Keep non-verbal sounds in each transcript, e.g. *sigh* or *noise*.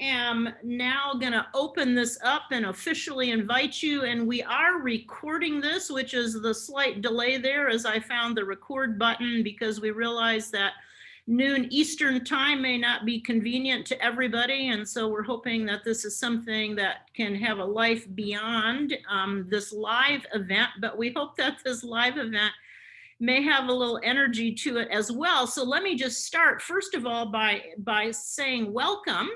am now going to open this up and officially invite you. And we are recording this, which is the slight delay there as I found the record button because we realized that noon Eastern time may not be convenient to everybody. And so we're hoping that this is something that can have a life beyond um, this live event. But we hope that this live event may have a little energy to it as well. So let me just start first of all by, by saying welcome.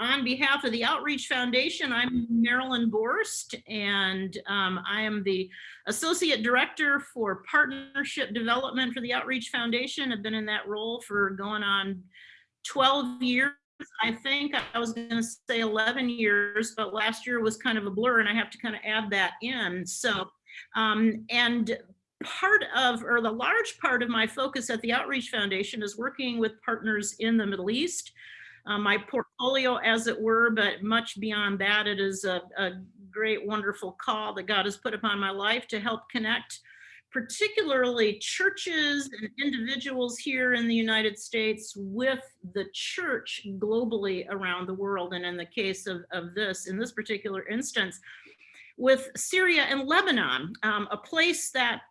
On behalf of the Outreach Foundation, I'm Marilyn Borst, and um, I am the Associate Director for Partnership Development for the Outreach Foundation. I've been in that role for going on 12 years. I think I was going to say 11 years, but last year was kind of a blur and I have to kind of add that in. So, um, and part of, or the large part of my focus at the Outreach Foundation is working with partners in the Middle East. Uh, my portfolio, as it were, but much beyond that, it is a, a great, wonderful call that God has put upon my life to help connect particularly churches and individuals here in the United States with the church globally around the world. And in the case of, of this, in this particular instance, with Syria and Lebanon, um, a place that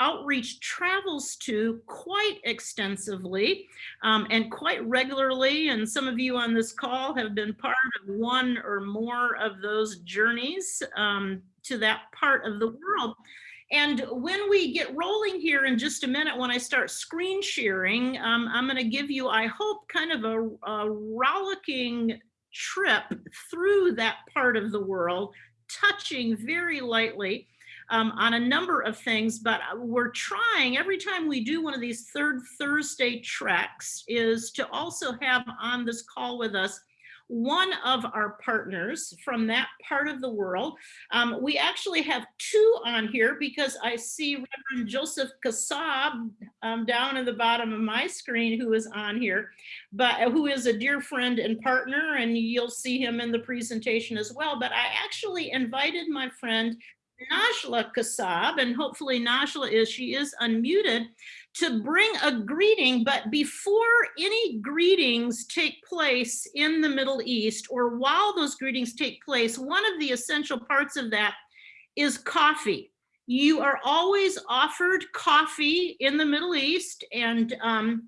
outreach travels to quite extensively um, and quite regularly. And some of you on this call have been part of one or more of those journeys um, to that part of the world. And when we get rolling here in just a minute, when I start screen sharing, um, I'm going to give you, I hope, kind of a, a rollicking trip through that part of the world touching very lightly um, on a number of things, but we're trying every time we do one of these third Thursday treks is to also have on this call with us one of our partners from that part of the world. Um, we actually have two on here because I see Reverend Joseph Kassab um, down in the bottom of my screen who is on here, but uh, who is a dear friend and partner and you'll see him in the presentation as well. But I actually invited my friend Najla Kassab, and hopefully Najla is, she is unmuted, to bring a greeting, but before any greetings take place in the Middle East, or while those greetings take place, one of the essential parts of that is coffee. You are always offered coffee in the Middle East, and um,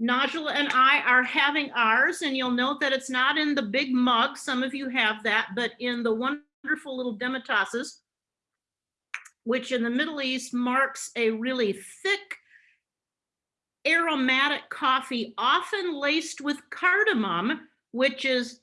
Najla and I are having ours, and you'll note that it's not in the big mug, some of you have that, but in the wonderful little demitasses, which in the Middle East marks a really thick aromatic coffee, often laced with cardamom, which is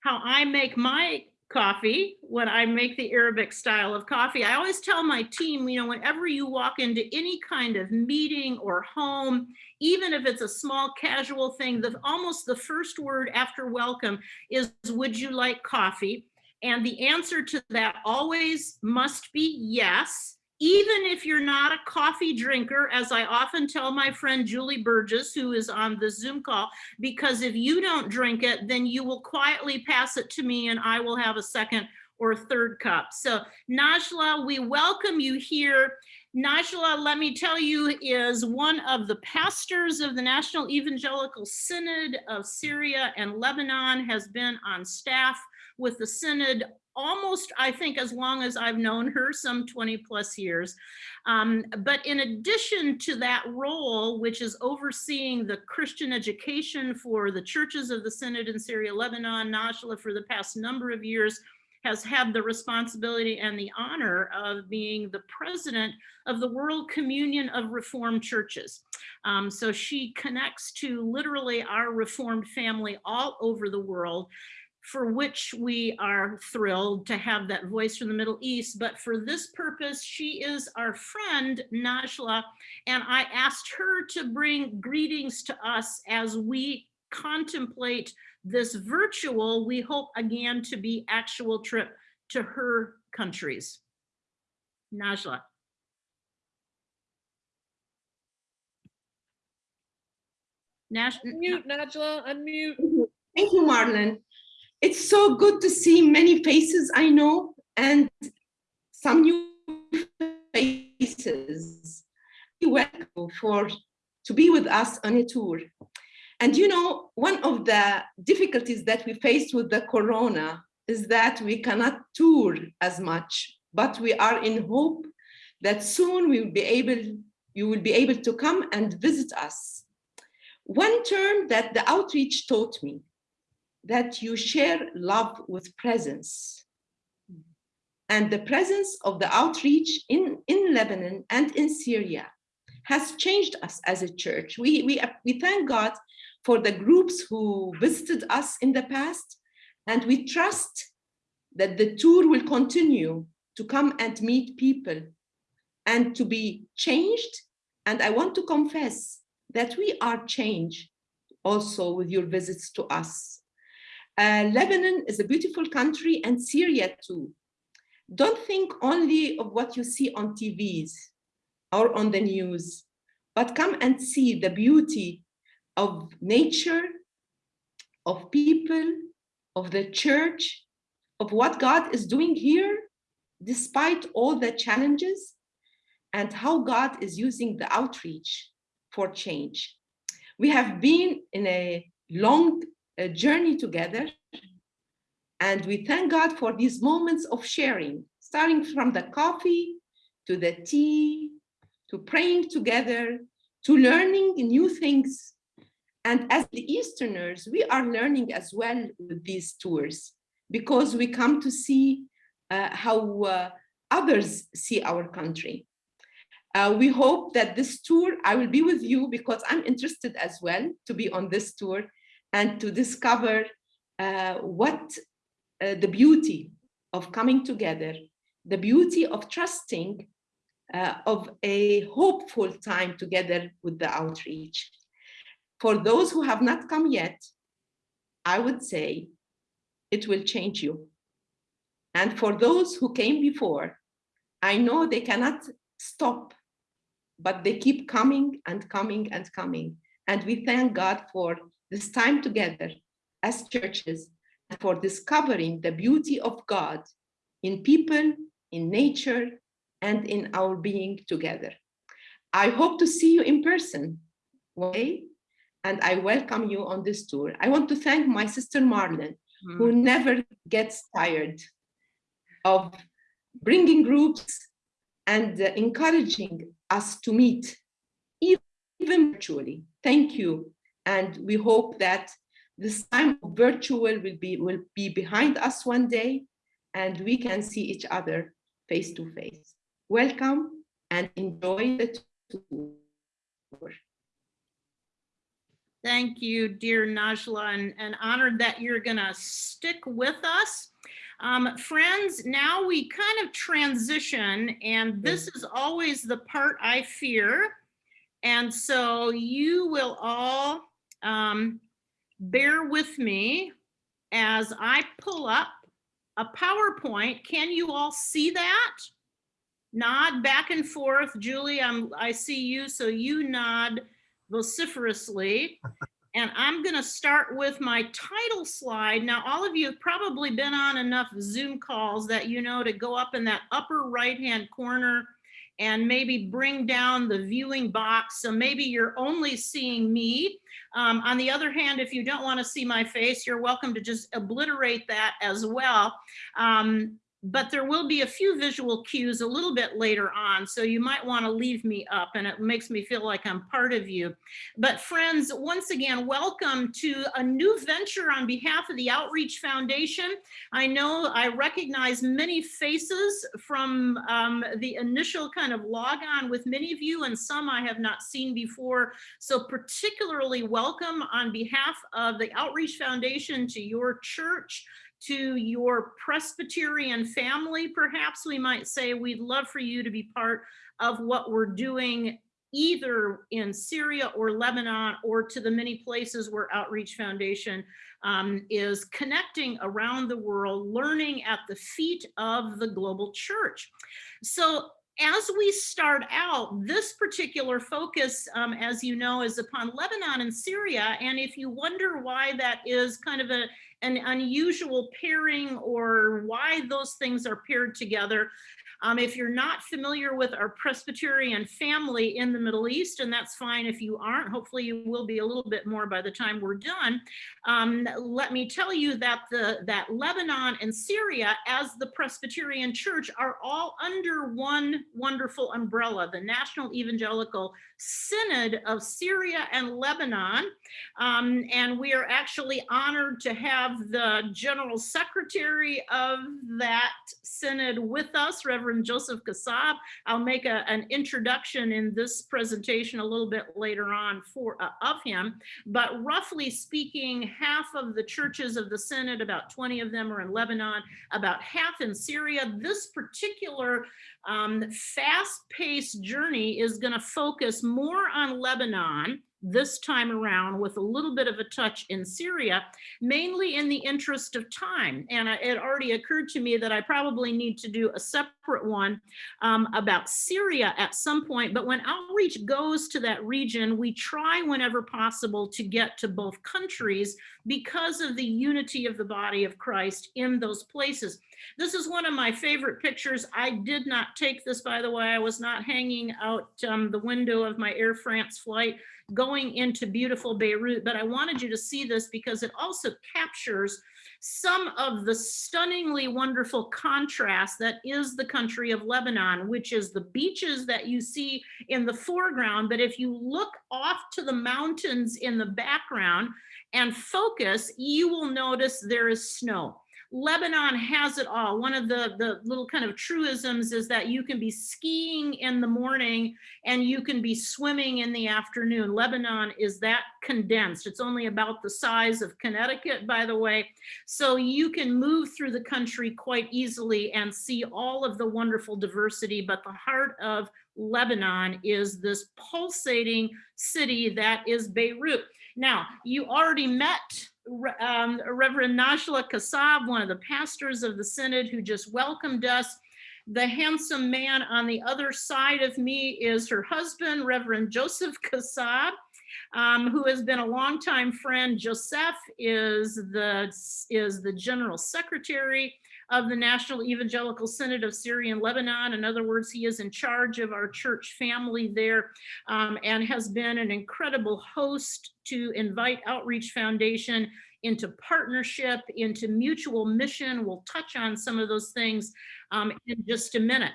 how I make my coffee when I make the Arabic style of coffee. I always tell my team, you know, whenever you walk into any kind of meeting or home, even if it's a small casual thing, the almost the first word after welcome is, would you like coffee? And the answer to that always must be yes, even if you're not a coffee drinker, as I often tell my friend Julie Burgess, who is on the Zoom call, because if you don't drink it, then you will quietly pass it to me and I will have a second or third cup. So Najla, we welcome you here. Najla, let me tell you, is one of the pastors of the National Evangelical Synod of Syria and Lebanon, has been on staff with the Synod almost, I think, as long as I've known her, some 20 plus years. Um, but in addition to that role, which is overseeing the Christian education for the churches of the Synod in Syria, Lebanon, Najla for the past number of years, has had the responsibility and the honor of being the president of the World Communion of Reformed Churches. Um, so she connects to literally our Reformed family all over the world for which we are thrilled to have that voice from the Middle East. But for this purpose, she is our friend, Najla, and I asked her to bring greetings to us as we contemplate this virtual, we hope again to be actual trip to her countries. Najla. Nash unmute, Najla, unmute. Thank you, Marlon it's so good to see many faces I know and some new faces. Welcome for to be with us on a tour. And you know, one of the difficulties that we faced with the corona is that we cannot tour as much, but we are in hope that soon we will be able, you will be able to come and visit us. One term that the outreach taught me, that you share love with presence. And the presence of the outreach in, in Lebanon and in Syria has changed us as a church. We, we, we thank God for the groups who visited us in the past, and we trust that the tour will continue to come and meet people and to be changed. And I want to confess that we are changed also with your visits to us. Uh, Lebanon is a beautiful country and Syria too. Don't think only of what you see on TVs or on the news, but come and see the beauty of nature, of people, of the church, of what God is doing here, despite all the challenges, and how God is using the outreach for change. We have been in a long uh, journey together, and we thank God for these moments of sharing, starting from the coffee to the tea, to praying together, to learning new things. And as the Easterners, we are learning as well with these tours because we come to see uh, how uh, others see our country. Uh, we hope that this tour, I will be with you because I'm interested as well to be on this tour and to discover uh, what uh, the beauty of coming together, the beauty of trusting, uh, of a hopeful time together with the outreach. For those who have not come yet, I would say it will change you. And for those who came before, I know they cannot stop, but they keep coming and coming and coming. And we thank God for this time together as churches for discovering the beauty of God in people, in nature, and in our being together. I hope to see you in person way, and I welcome you on this tour. I want to thank my sister Marlon, mm. who never gets tired of bringing groups and uh, encouraging us to meet, even virtually. Thank you. And we hope that this time virtual will be, will be behind us one day and we can see each other face to face. Welcome and enjoy the tour. Thank you, dear Najla, and, and honored that you're gonna stick with us. Um, friends, now we kind of transition, and this is always the part I fear. And so you will all um, bear with me as I pull up a PowerPoint. Can you all see that? Nod back and forth. Julie, I'm, I see you, so you nod vociferously. *laughs* And I'm going to start with my title slide. Now, all of you have probably been on enough Zoom calls that you know to go up in that upper right-hand corner and maybe bring down the viewing box. So maybe you're only seeing me. Um, on the other hand, if you don't want to see my face, you're welcome to just obliterate that as well. Um, but there will be a few visual cues a little bit later on. So you might want to leave me up and it makes me feel like I'm part of you. But friends, once again, welcome to a new venture on behalf of the Outreach Foundation. I know I recognize many faces from um, the initial kind of log on with many of you and some I have not seen before. So particularly welcome on behalf of the Outreach Foundation to your church, to your Presbyterian family, perhaps we might say, we'd love for you to be part of what we're doing either in Syria or Lebanon or to the many places where Outreach Foundation um, is connecting around the world, learning at the feet of the global church. So as we start out, this particular focus, um, as you know, is upon Lebanon and Syria. And if you wonder why that is kind of a, an unusual pairing or why those things are paired together, Um, if you're not familiar with our Presbyterian family in the Middle East, and that's fine if you aren't, hopefully you will be a little bit more by the time we're done. Um, let me tell you that the that Lebanon and Syria, as the Presbyterian Church, are all under one wonderful umbrella, the National Evangelical Synod of Syria and Lebanon. Um, and we are actually honored to have the General Secretary of that synod with us, Reverend Joseph Kassab. I'll make a, an introduction in this presentation a little bit later on for uh, of him. But roughly speaking, half of the churches of the synod, about 20 of them are in Lebanon, about half in Syria. This particular um, fast-paced journey is going to focus more on Lebanon this time around with a little bit of a touch in Syria, mainly in the interest of time. And it already occurred to me that I probably need to do a separate one um, about Syria at some point. But when outreach goes to that region, we try whenever possible to get to both countries because of the unity of the body of Christ in those places. This is one of my favorite pictures. I did not take this, by the way. I was not hanging out um, the window of my Air France flight going into beautiful Beirut, but I wanted you to see this because it also captures some of the stunningly wonderful contrast that is the country of Lebanon, which is the beaches that you see in the foreground. But if you look off to the mountains in the background and focus, you will notice there is snow. Lebanon has it all. One of the, the little kind of truisms is that you can be skiing in the morning and you can be swimming in the afternoon. Lebanon is that condensed. It's only about the size of Connecticut, by the way. So you can move through the country quite easily and see all of the wonderful diversity. But the heart of Lebanon is this pulsating city that is Beirut. Now, you already met um, Reverend Najla Kassab, one of the pastors of the synod who just welcomed us. The handsome man on the other side of me is her husband, Reverend Joseph Kassab, um, who has been a longtime friend. Joseph is the, is the general secretary of the National Evangelical Synod of Syria and Lebanon. In other words, he is in charge of our church family there um, and has been an incredible host to Invite Outreach Foundation into partnership, into mutual mission. We'll touch on some of those things um, in just a minute.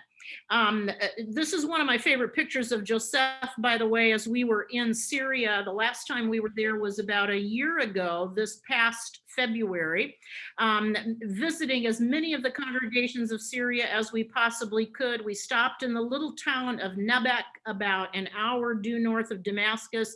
Um, uh, this is one of my favorite pictures of Joseph, by the way, as we were in Syria. The last time we were there was about a year ago, this past February, um, visiting as many of the congregations of Syria as we possibly could. We stopped in the little town of Nebek, about an hour due north of Damascus,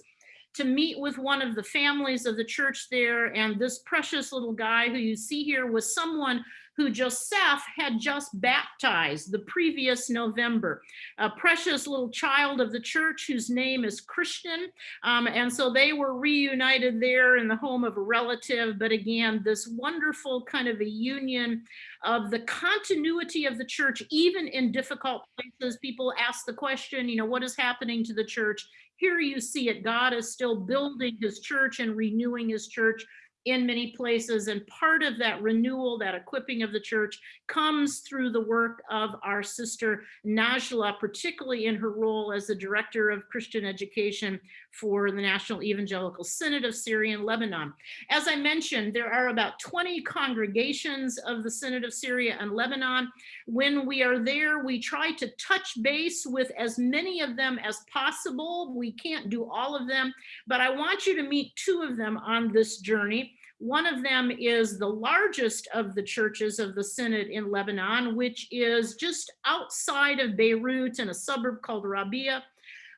to meet with one of the families of the church there. And this precious little guy who you see here was someone who Joseph had just baptized the previous November, a precious little child of the church whose name is Christian. Um, and so they were reunited there in the home of a relative. But again, this wonderful kind of a union of the continuity of the church, even in difficult places. People ask the question, you know, what is happening to the church? Here you see it. God is still building his church and renewing his church in many places. And part of that renewal, that equipping of the church comes through the work of our sister Najla, particularly in her role as the director of Christian education for the National Evangelical Synod of Syria and Lebanon. As I mentioned, there are about 20 congregations of the Synod of Syria and Lebanon. When we are there, we try to touch base with as many of them as possible. We can't do all of them, but I want you to meet two of them on this journey. One of them is the largest of the churches of the Synod in Lebanon, which is just outside of Beirut in a suburb called Rabia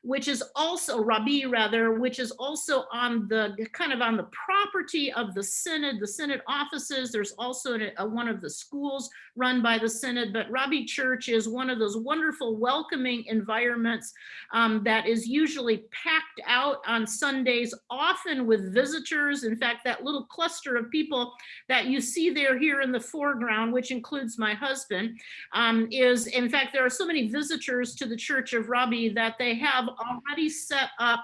which is also Rabi rather, which is also on the kind of on the property of the Synod, the Synod offices. There's also a, a, one of the schools run by the Synod, but Rabi Church is one of those wonderful welcoming environments um, that is usually packed out on Sundays, often with visitors. In fact, that little cluster of people that you see there here in the foreground, which includes my husband, um, is in fact, there are so many visitors to the Church of Rabi that they have already set up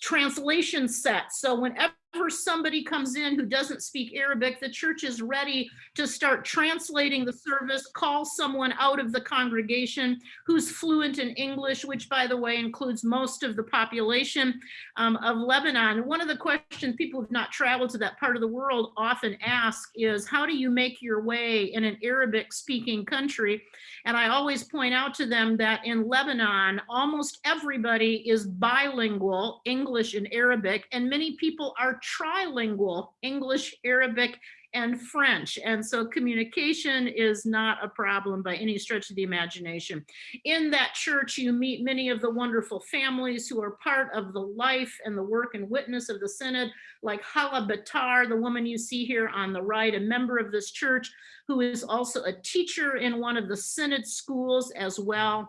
translation sets. So whenever somebody comes in who doesn't speak Arabic, the church is ready to start translating the service, call someone out of the congregation who's fluent in English, which by the way includes most of the population um, of Lebanon. One of the questions people who've not traveled to that part of the world often ask is, how do you make your way in an Arabic speaking country? And I always point out to them that in Lebanon, almost everybody is bilingual, English and Arabic, and many people are trilingual, English, Arabic, and French. And so communication is not a problem by any stretch of the imagination. In that church, you meet many of the wonderful families who are part of the life and the work and witness of the Synod, like Hala Batar, the woman you see here on the right, a member of this church, who is also a teacher in one of the Synod schools as well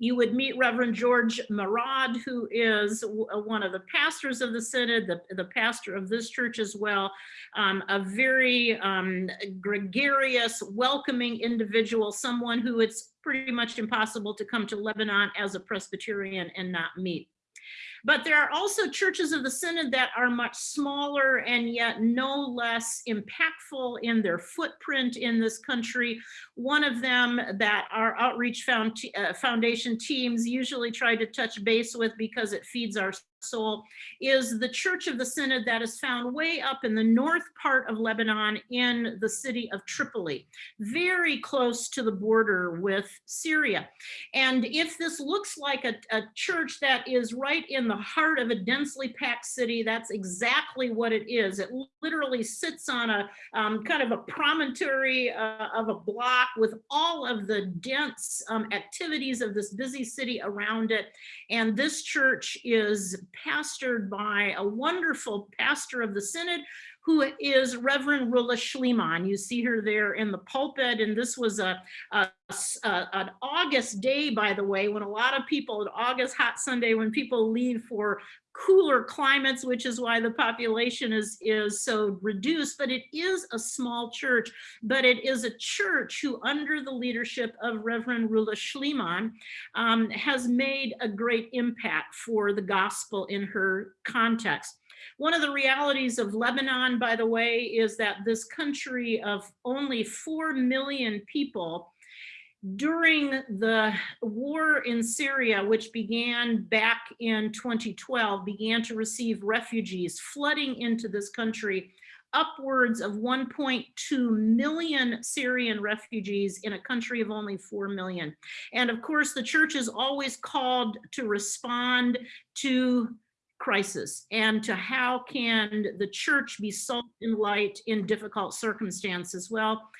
you would meet Reverend George Marad, who is uh, one of the pastors of the Synod, the, the pastor of this church as well, um, a very um, gregarious, welcoming individual, someone who it's pretty much impossible to come to Lebanon as a Presbyterian and not meet. But there are also churches of the Synod that are much smaller and yet no less impactful in their footprint in this country. One of them that our outreach found, uh, foundation teams usually try to touch base with because it feeds our soul is the Church of the Synod that is found way up in the north part of Lebanon in the city of Tripoli, very close to the border with Syria. And if this looks like a, a church that is right in the heart of a densely packed city, that's exactly what it is. It literally sits on a um, kind of a promontory uh, of a block with all of the dense um, activities of this busy city around it. And this church is pastored by a wonderful pastor of the Synod who is Reverend Rula Sleiman. You see her there in the pulpit, and this was a, a, a, an August day, by the way, when a lot of people, an August hot Sunday, when people leave for cooler climates, which is why the population is, is so reduced, but it is a small church, but it is a church who under the leadership of Reverend Rula Sleiman um, has made a great impact for the gospel in her context. One of the realities of Lebanon, by the way, is that this country of only 4 million people during the war in Syria, which began back in 2012, began to receive refugees flooding into this country, upwards of 1.2 million Syrian refugees in a country of only 4 million. And of course, the church is always called to respond to crisis and to how can the church be salt and light in difficult circumstances. Well,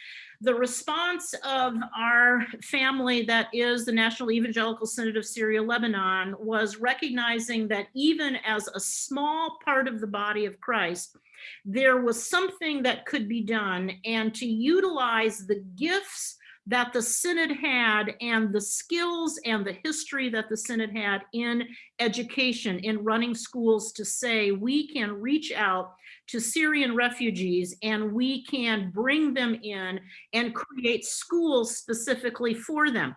the response of our family that is the National Evangelical Synod of Syria Lebanon was recognizing that even as a small part of the body of Christ, there was something that could be done and to utilize the gifts that the Synod had and the skills and the history that the Synod had in education, in running schools to say we can reach out to Syrian refugees and we can bring them in and create schools specifically for them.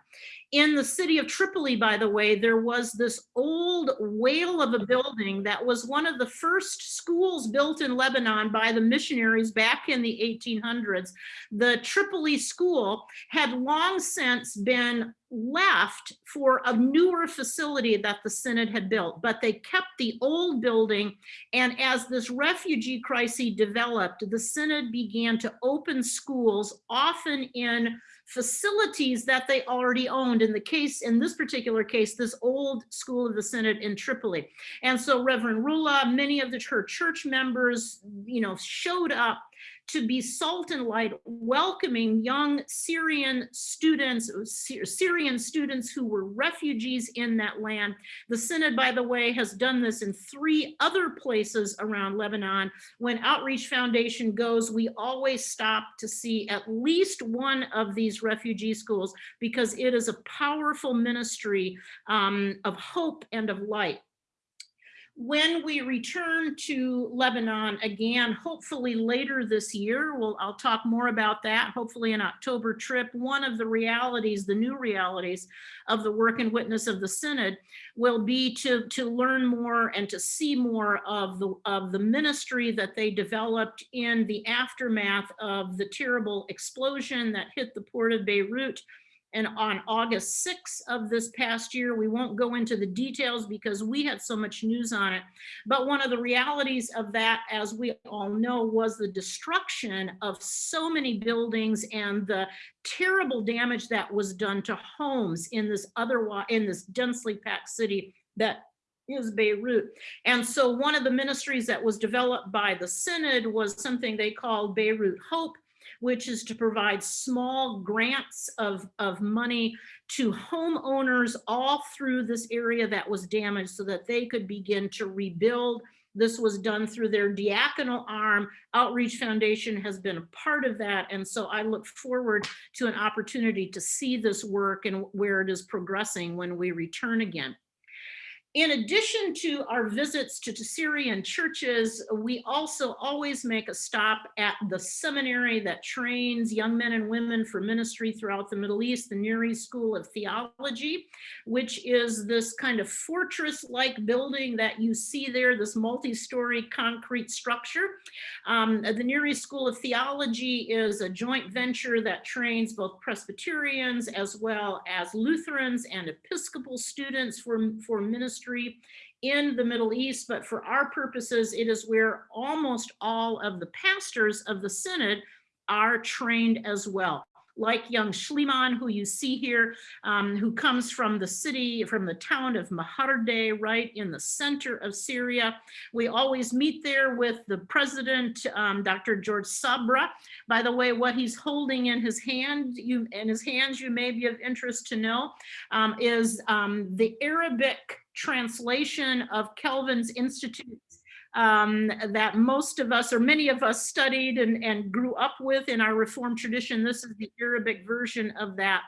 In the city of Tripoli, by the way, there was this old whale of a building that was one of the first schools built in Lebanon by the missionaries back in the 1800s. The Tripoli school had long since been left for a newer facility that the Synod had built, but they kept the old building. And as this refugee crisis developed, the Synod began to open schools, often in facilities that they already owned in the case in this particular case this old school of the synod in tripoli and so reverend rula many of the her church members you know showed up to be salt and light, welcoming young Syrian students, Syrian students who were refugees in that land. The Synod, by the way, has done this in three other places around Lebanon. When Outreach Foundation goes, we always stop to see at least one of these refugee schools because it is a powerful ministry um, of hope and of light. When we return to Lebanon again, hopefully later this year, we'll, I'll talk more about that, hopefully an October trip. One of the realities, the new realities of the work and witness of the Synod will be to, to learn more and to see more of the, of the ministry that they developed in the aftermath of the terrible explosion that hit the port of Beirut and on August 6th of this past year, we won't go into the details because we had so much news on it. But one of the realities of that, as we all know, was the destruction of so many buildings and the terrible damage that was done to homes in this otherwise in this densely packed city that is Beirut. And so one of the ministries that was developed by the Synod was something they called Beirut Hope, which is to provide small grants of, of money to homeowners all through this area that was damaged so that they could begin to rebuild. This was done through their diaconal arm. Outreach Foundation has been a part of that. And so I look forward to an opportunity to see this work and where it is progressing when we return again. In addition to our visits to, Syrian churches, we also always make a stop at the seminary that trains young men and women for ministry throughout the Middle East, the East School of Theology, which is this kind of fortress-like building that you see there, this multi-story concrete structure. Um, the East School of Theology is a joint venture that trains both Presbyterians as well as Lutherans and Episcopal students for, for ministry in the Middle East, but for our purposes, it is where almost all of the pastors of the Synod are trained as well like young Sleiman, who you see here, um, who comes from the city, from the town of Mahardeh, right in the center of Syria. We always meet there with the president, um, Dr. George Sabra. By the way, what he's holding in his hand, you in his hands, you may be of interest to know, um, is um, the Arabic translation of Calvin's Institutes um, that most of us or many of us studied and, and grew up with in our Reformed tradition. This is the Arabic version of that.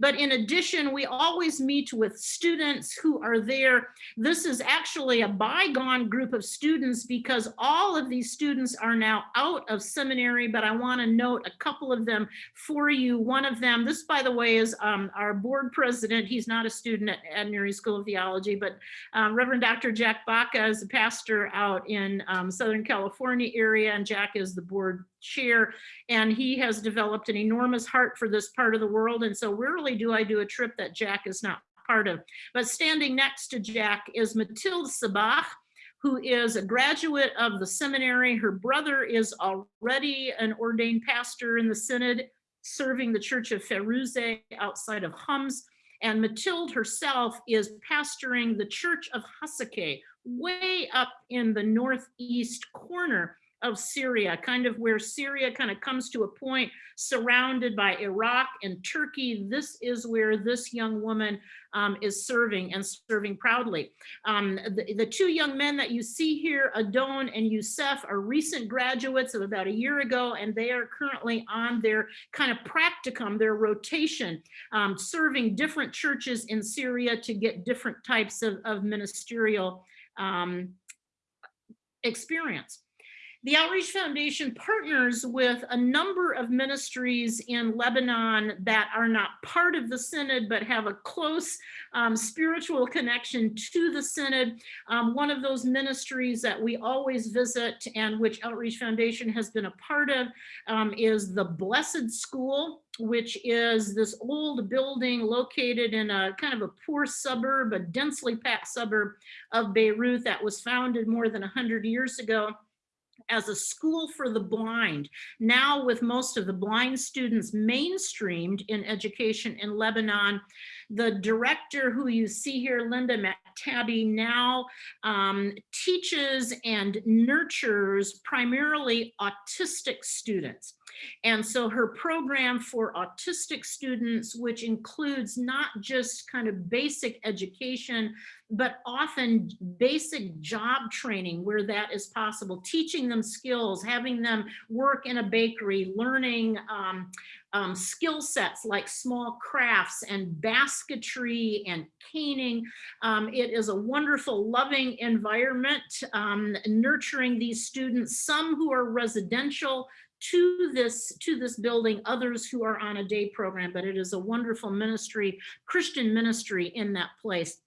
But in addition, we always meet with students who are there. This is actually a bygone group of students because all of these students are now out of seminary, but I want to note a couple of them for you. One of them, this by the way, is um, our board president. He's not a student at, Near School of Theology, but um, Reverend Dr. Jack Baca is a pastor out in um, Southern California area and Jack is the board chair and he has developed an enormous heart for this part of the world. And so rarely do I do a trip that Jack is not part of. But standing next to Jack is Mathilde Sabbagh, who is a graduate of the seminary. Her brother is already an ordained pastor in the synod, serving the church of Fairouzeh outside of Homs. And Mathilde herself is pastoring the church of Hasake, way up in the northeast corner of Syria, kind of where Syria kind of comes to a point surrounded by Iraq and Turkey. This is where this young woman um, is serving and serving proudly. Um, the, the, two young men that you see here, Adon and Youssef, are recent graduates of about a year ago, and they are currently on their kind of practicum, their rotation, um, serving different churches in Syria to get different types of, of ministerial um, experience. The Outreach Foundation partners with a number of ministries in Lebanon that are not part of the Synod, but have a close um, spiritual connection to the Synod. Um, one of those ministries that we always visit and which Outreach Foundation has been a part of um, is the Blessed School, which is this old building located in a kind of a poor suburb, a densely packed suburb of Beirut that was founded more than 100 years ago as a school for the blind. Now with most of the blind students mainstreamed in education in Lebanon, the director who you see here, Linda McTabby, now um, teaches and nurtures primarily autistic students. And so her program for autistic students, which includes not just kind of basic education, but often basic job training where that is possible, teaching them skills, having them work in a bakery, learning um, um, skill sets like small crafts and basketry and caning. Um, it is a wonderful, loving environment, um, nurturing these students, some who are residential to this to this building, others who are on a day program, but it is a wonderful ministry, Christian ministry in that place.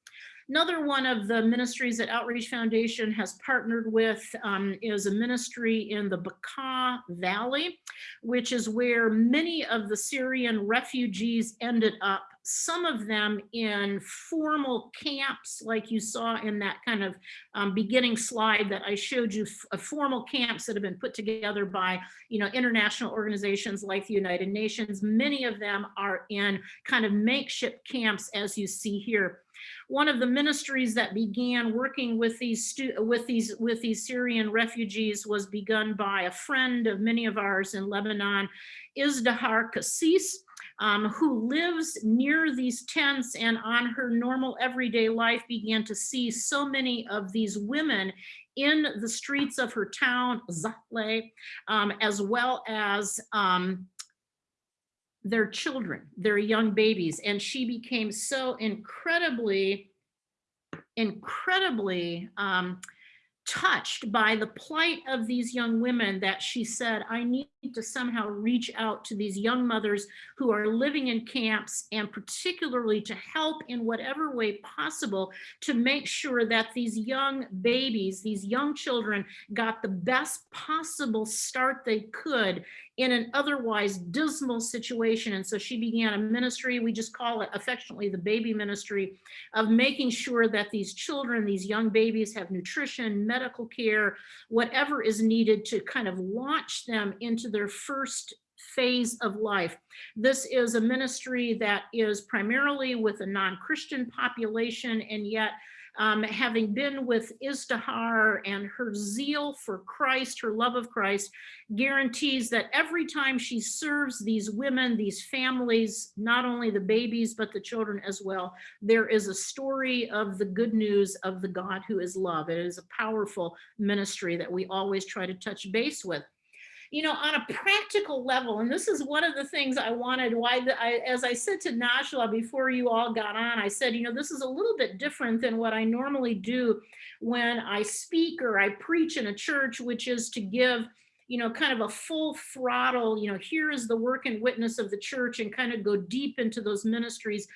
Another one of the ministries that Outreach Foundation has partnered with um, is a ministry in the Bekaa Valley, which is where many of the Syrian refugees ended up, some of them in formal camps, like you saw in that kind of um, beginning slide that I showed you, formal camps that have been put together by, you know, international organizations like the United Nations. Many of them are in kind of makeshift camps, as you see here one of the ministries that began working with these with these with these Syrian refugees was begun by a friend of many of ours in Lebanon, Izdahar Kassis, um, who lives near these tents and on her normal everyday life began to see so many of these women in the streets of her town, Zahle, um, as well as um, their children, their young babies. And she became so incredibly, incredibly um, touched by the plight of these young women that she said, I need to somehow reach out to these young mothers who are living in camps and particularly to help in whatever way possible to make sure that these young babies, these young children got the best possible start they could in an otherwise dismal situation. And so she began a ministry, we just call it affectionately the baby ministry, of making sure that these children, these young babies have nutrition, medical care, whatever is needed to kind of launch them into their first phase of life. This is a ministry that is primarily with a non-Christian population and yet um, having been with Izdahar and her zeal for Christ, her love of Christ, guarantees that every time she serves these women, these families, not only the babies, but the children as well, there is a story of the good news of the God who is love. It is a powerful ministry that we always try to touch base with you know, on a practical level, and this is one of the things I wanted, why, the, I, as I said to Najla before you all got on, I said, you know, this is a little bit different than what I normally do when I speak or I preach in a church, which is to give you know, kind of a full throttle, you know, here is the work and witness of the church and kind of go deep into those ministries.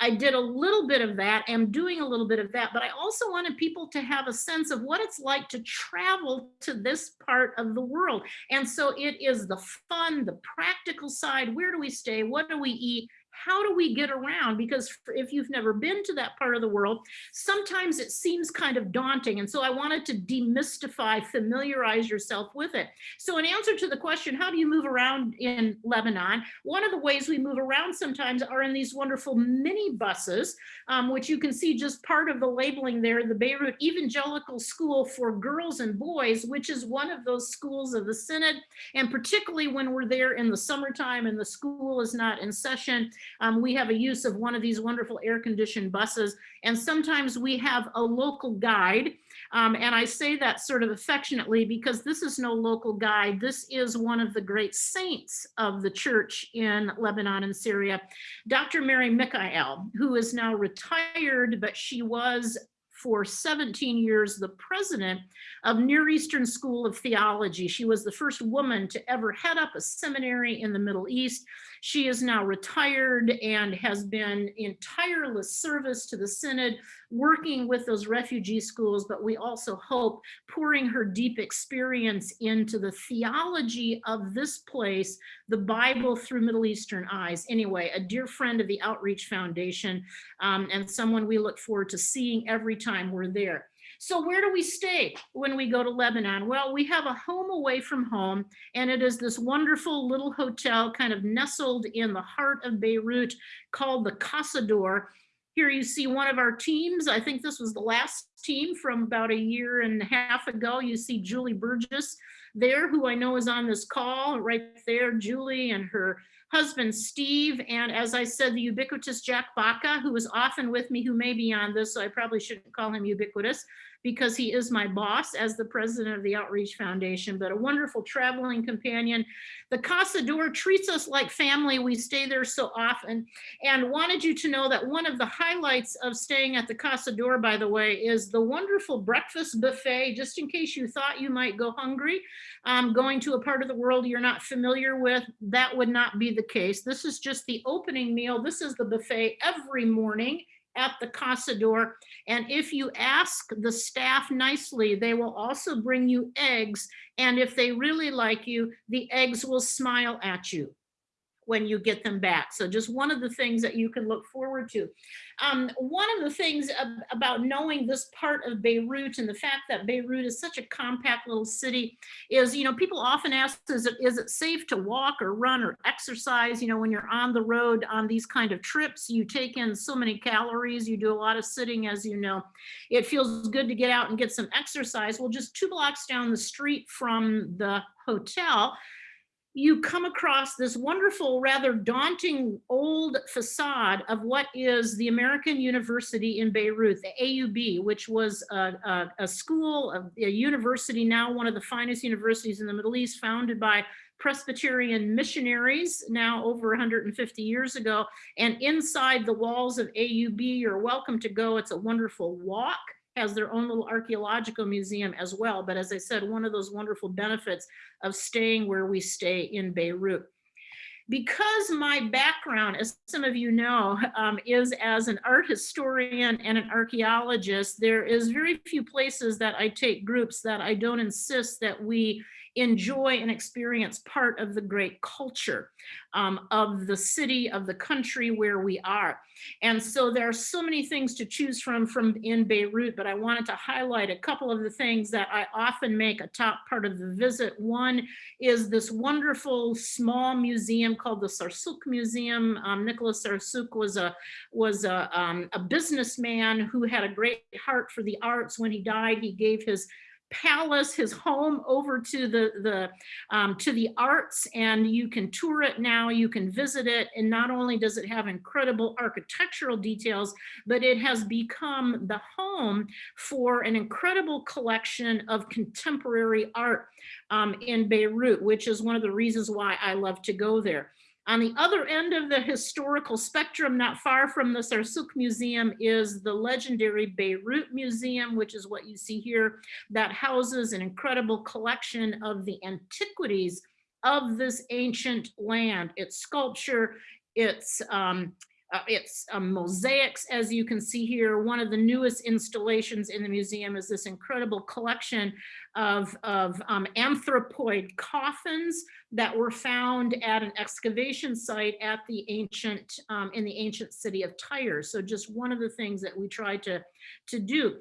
I did a little bit of that. I'm doing a little bit of that, but I also wanted people to have a sense of what it's like to travel to this part of the world. And so it is the fun, the practical side. Where do we stay? What do we eat? How do we get around? Because if you've never been to that part of the world, sometimes it seems kind of daunting. And so I wanted to demystify, familiarize yourself with it. So in answer to the question, how do you move around in Lebanon? One of the ways we move around sometimes are in these wonderful mini buses, um, which you can see just part of the labeling there, the Beirut Evangelical School for Girls and Boys, which is one of those schools of the Synod. And particularly when we're there in the summertime and the school is not in session, um, we have a use of one of these wonderful air conditioned buses. And sometimes we have a local guide. Um, and I say that sort of affectionately because this is no local guide. This is one of the great saints of the church in Lebanon and Syria, Dr. Mary Mikhael, who is now retired, but she was for 17 years the president of Near Eastern School of Theology. She was the first woman to ever head up a seminary in the Middle East. She is now retired and has been in tireless service to the Synod, working with those refugee schools, but we also hope pouring her deep experience into the theology of this place, the Bible through Middle Eastern eyes. Anyway, a dear friend of the Outreach Foundation um, and someone we look forward to seeing every time we're there. So where do we stay when we go to Lebanon? Well, we have a home away from home, and it is this wonderful little hotel kind of nestled in the heart of Beirut called the Casa d'Or. Here you see one of our teams. I think this was the last team from about a year and a half ago. You see Julie Burgess there, who I know is on this call right there, Julie and her husband, Steve, and as I said, the ubiquitous Jack Baca, who is often with me, who may be on this, so I probably shouldn't call him ubiquitous, because he is my boss as the president of the Outreach Foundation, but a wonderful traveling companion. The Casa d'Or treats us like family. We stay there so often and wanted you to know that one of the highlights of staying at the Casa d'Or, by the way, is the wonderful breakfast buffet, just in case you thought you might go hungry, um, going to a part of the world you're not familiar with, that would not be the case. This is just the opening meal. This is the buffet every morning at the Casa d'Or. And if you ask the staff nicely, they will also bring you eggs. And if they really like you, the eggs will smile at you when you get them back. So just one of the things that you can look forward to. Um, one of the things ab- about knowing this part of Beirut and the fact that Beirut is such a compact little city is, you know, people often ask, is it, is it safe to walk or run or exercise? You know, when you're on the road on these kind of trips, you take in so many calories, you do a lot of sitting, as you know. It feels good to get out and get some exercise. Well, just two blocks down the street from the hotel, you come across this wonderful, rather daunting old facade of what is the American University in Beirut, the AUB, which was a, a, a school, a, a university, now one of the finest universities in the Middle East, founded by Presbyterian missionaries now over 150 years ago. And inside the walls of AUB, you're welcome to go. It's a wonderful walk has their own little archaeological museum as well. But as I said, one of those wonderful benefits of staying where we stay in Beirut. Because my background, as some of you know, um, is as an art historian and an archaeologist, there is very few places that I take groups that I don't insist that we enjoy and experience part of the great culture um, of the city, of the country where we are. And so there are so many things to choose from from in Beirut, but I wanted to highlight a couple of the things that I often make a top part of the visit. One is this wonderful small museum called the Sursock Museum. Um, Nicholas Sursock was a was a, um, a businessman who had a great heart for the arts. When he died, he gave his palace, his home over to the, the um, to the arts and you can tour it now, you can visit it. And not only does it have incredible architectural details, but it has become the home for an incredible collection of contemporary art um, in Beirut, which is one of the reasons why I love to go there. On the other end of the historical spectrum, not far from the Sursock Museum, is the legendary Beirut Museum, which is what you see here, that houses an incredible collection of the antiquities of this ancient land. Its sculpture, its um, uh, it's um, mosaics, as you can see here. One of the newest installations in the museum is this incredible collection of, of um, anthropoid coffins that were found at an excavation site at the ancient, um, in the ancient city of Tyre. So just one of the things that we try to, to do.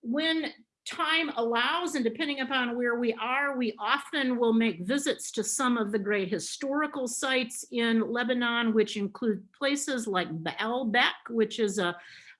When time allows and depending upon where we are, we often will make visits to some of the great historical sites in Lebanon, which include places like Baalbek, which is a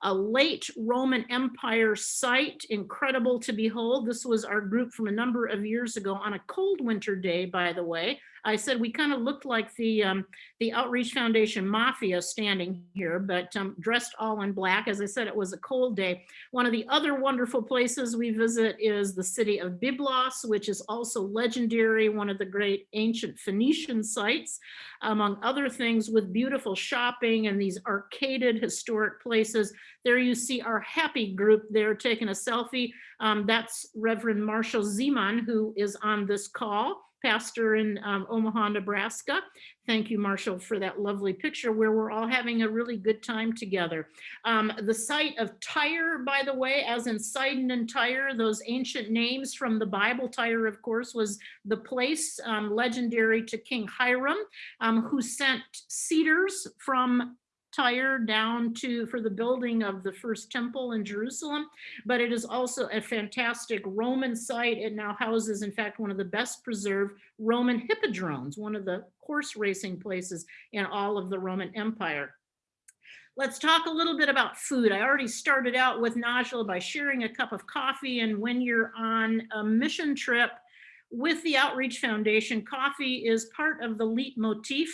a late Roman Empire site, incredible to behold. This was our group from a number of years ago on a cold winter day, by the way. I said we kind of looked like the um, the Outreach Foundation Mafia standing here, but um, dressed all in black. As I said, it was a cold day. One of the other wonderful places we visit is the city of Byblos, which is also legendary, one of the great ancient Phoenician sites, among other things, with beautiful shopping and these arcaded historic places. There you see our happy group there taking a selfie. Um, that's Reverend Marshall Zeman, who is on this call pastor in um, Omaha, Nebraska. Thank you, Marshall, for that lovely picture where we're all having a really good time together. Um, the site of Tyre, by the way, as in Sidon and Tyre, those ancient names from the Bible, Tyre, of course, was the place um, legendary to King Hiram, um, who sent cedars from Tyre down to for the building of the first temple in Jerusalem, but it is also a fantastic Roman site. It now houses, in fact, one of the best preserved Roman hippodromes, one of the horse racing places in all of the Roman Empire. Let's talk a little bit about food. I already started out with Najla by sharing a cup of coffee, and when you're on a mission trip, with the Outreach Foundation, coffee is part of the leitmotif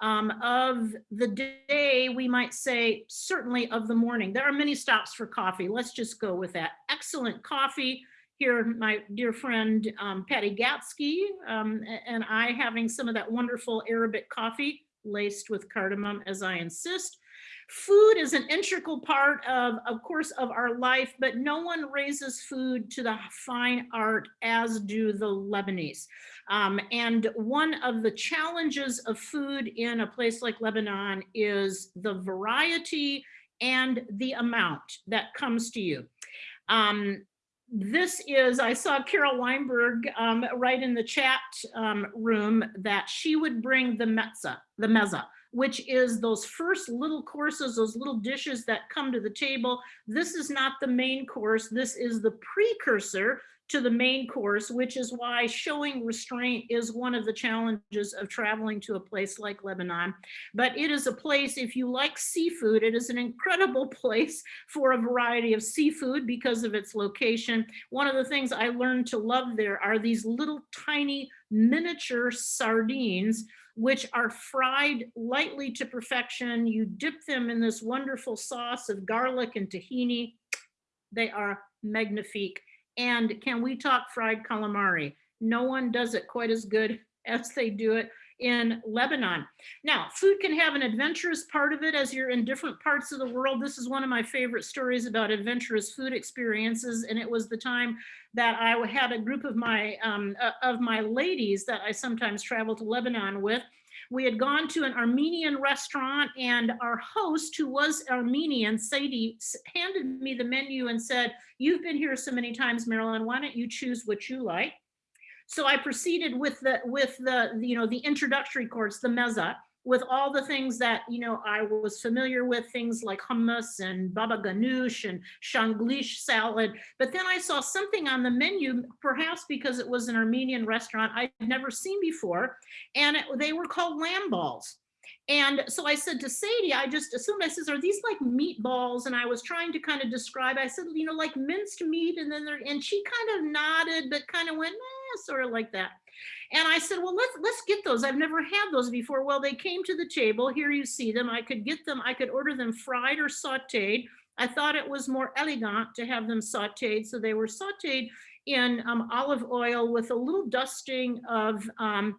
um, of the day, we might say, certainly of the morning. There are many stops for coffee. Let's just go with that. Excellent coffee. Here, my dear friend um, Patty Gatsky um, and I having some of that wonderful Arabic coffee laced with cardamom, as I insist. Food is an integral part of, of course, of our life, but no one raises food to the fine art as do the Lebanese. Um, and one of the challenges of food in a place like Lebanon is the variety and the amount that comes to you. Um, this is, I saw Carol Weinberg um, right in the chat um, room that she would bring the mezza, the mezza, which is those first little courses, those little dishes that come to the table. This is not the main course. This is the precursor to the main course, which is why showing restraint is one of the challenges of traveling to a place like Lebanon. But it is a place, if you like seafood, it is an incredible *laughs* place for a variety of seafood because of its location. One of the things I learned to love there are these little tiny miniature sardines which are fried lightly to perfection. You dip them in this wonderful sauce of garlic and tahini. They are magnifique. And can we talk fried calamari? No one does it quite as good *laughs* as they do it in Lebanon. Now, food can have an adventurous part of it as you're in different parts of the world. This is one of my favorite stories about adventurous food experiences. And it was the time that I had a group of my um, uh, of my ladies that I sometimes travel to Lebanon with. We had gone to an Armenian restaurant and our host, who was Armenian, Sadie, handed me the menu and said, you've been here so many times, Marilyn, why don't you choose what you like? So I proceeded with the, with the, you know, the introductory course, the mezza, with all the things that, you know, I was familiar with, things like hummus and baba ganoush and shanklish salad. But then I saw something on the menu, perhaps because it was an Armenian restaurant I'd never seen before, and it- they were called lamb balls. And so I said to Sadie, I just assumed, I says, are these like meatballs? And I was trying to kind of describe, I said, you know, like minced meat. And then there, and she kind of nodded, but kind of went, eh, sort of like that. And I said, well, let's, let's get those. I've never had those before. Well, they came to the table. Here you see them. I could get them. I could order them fried or sauteed. I thought it was more elegant to have them sauteed. So they were sauteed in um, olive oil with a little dusting of um,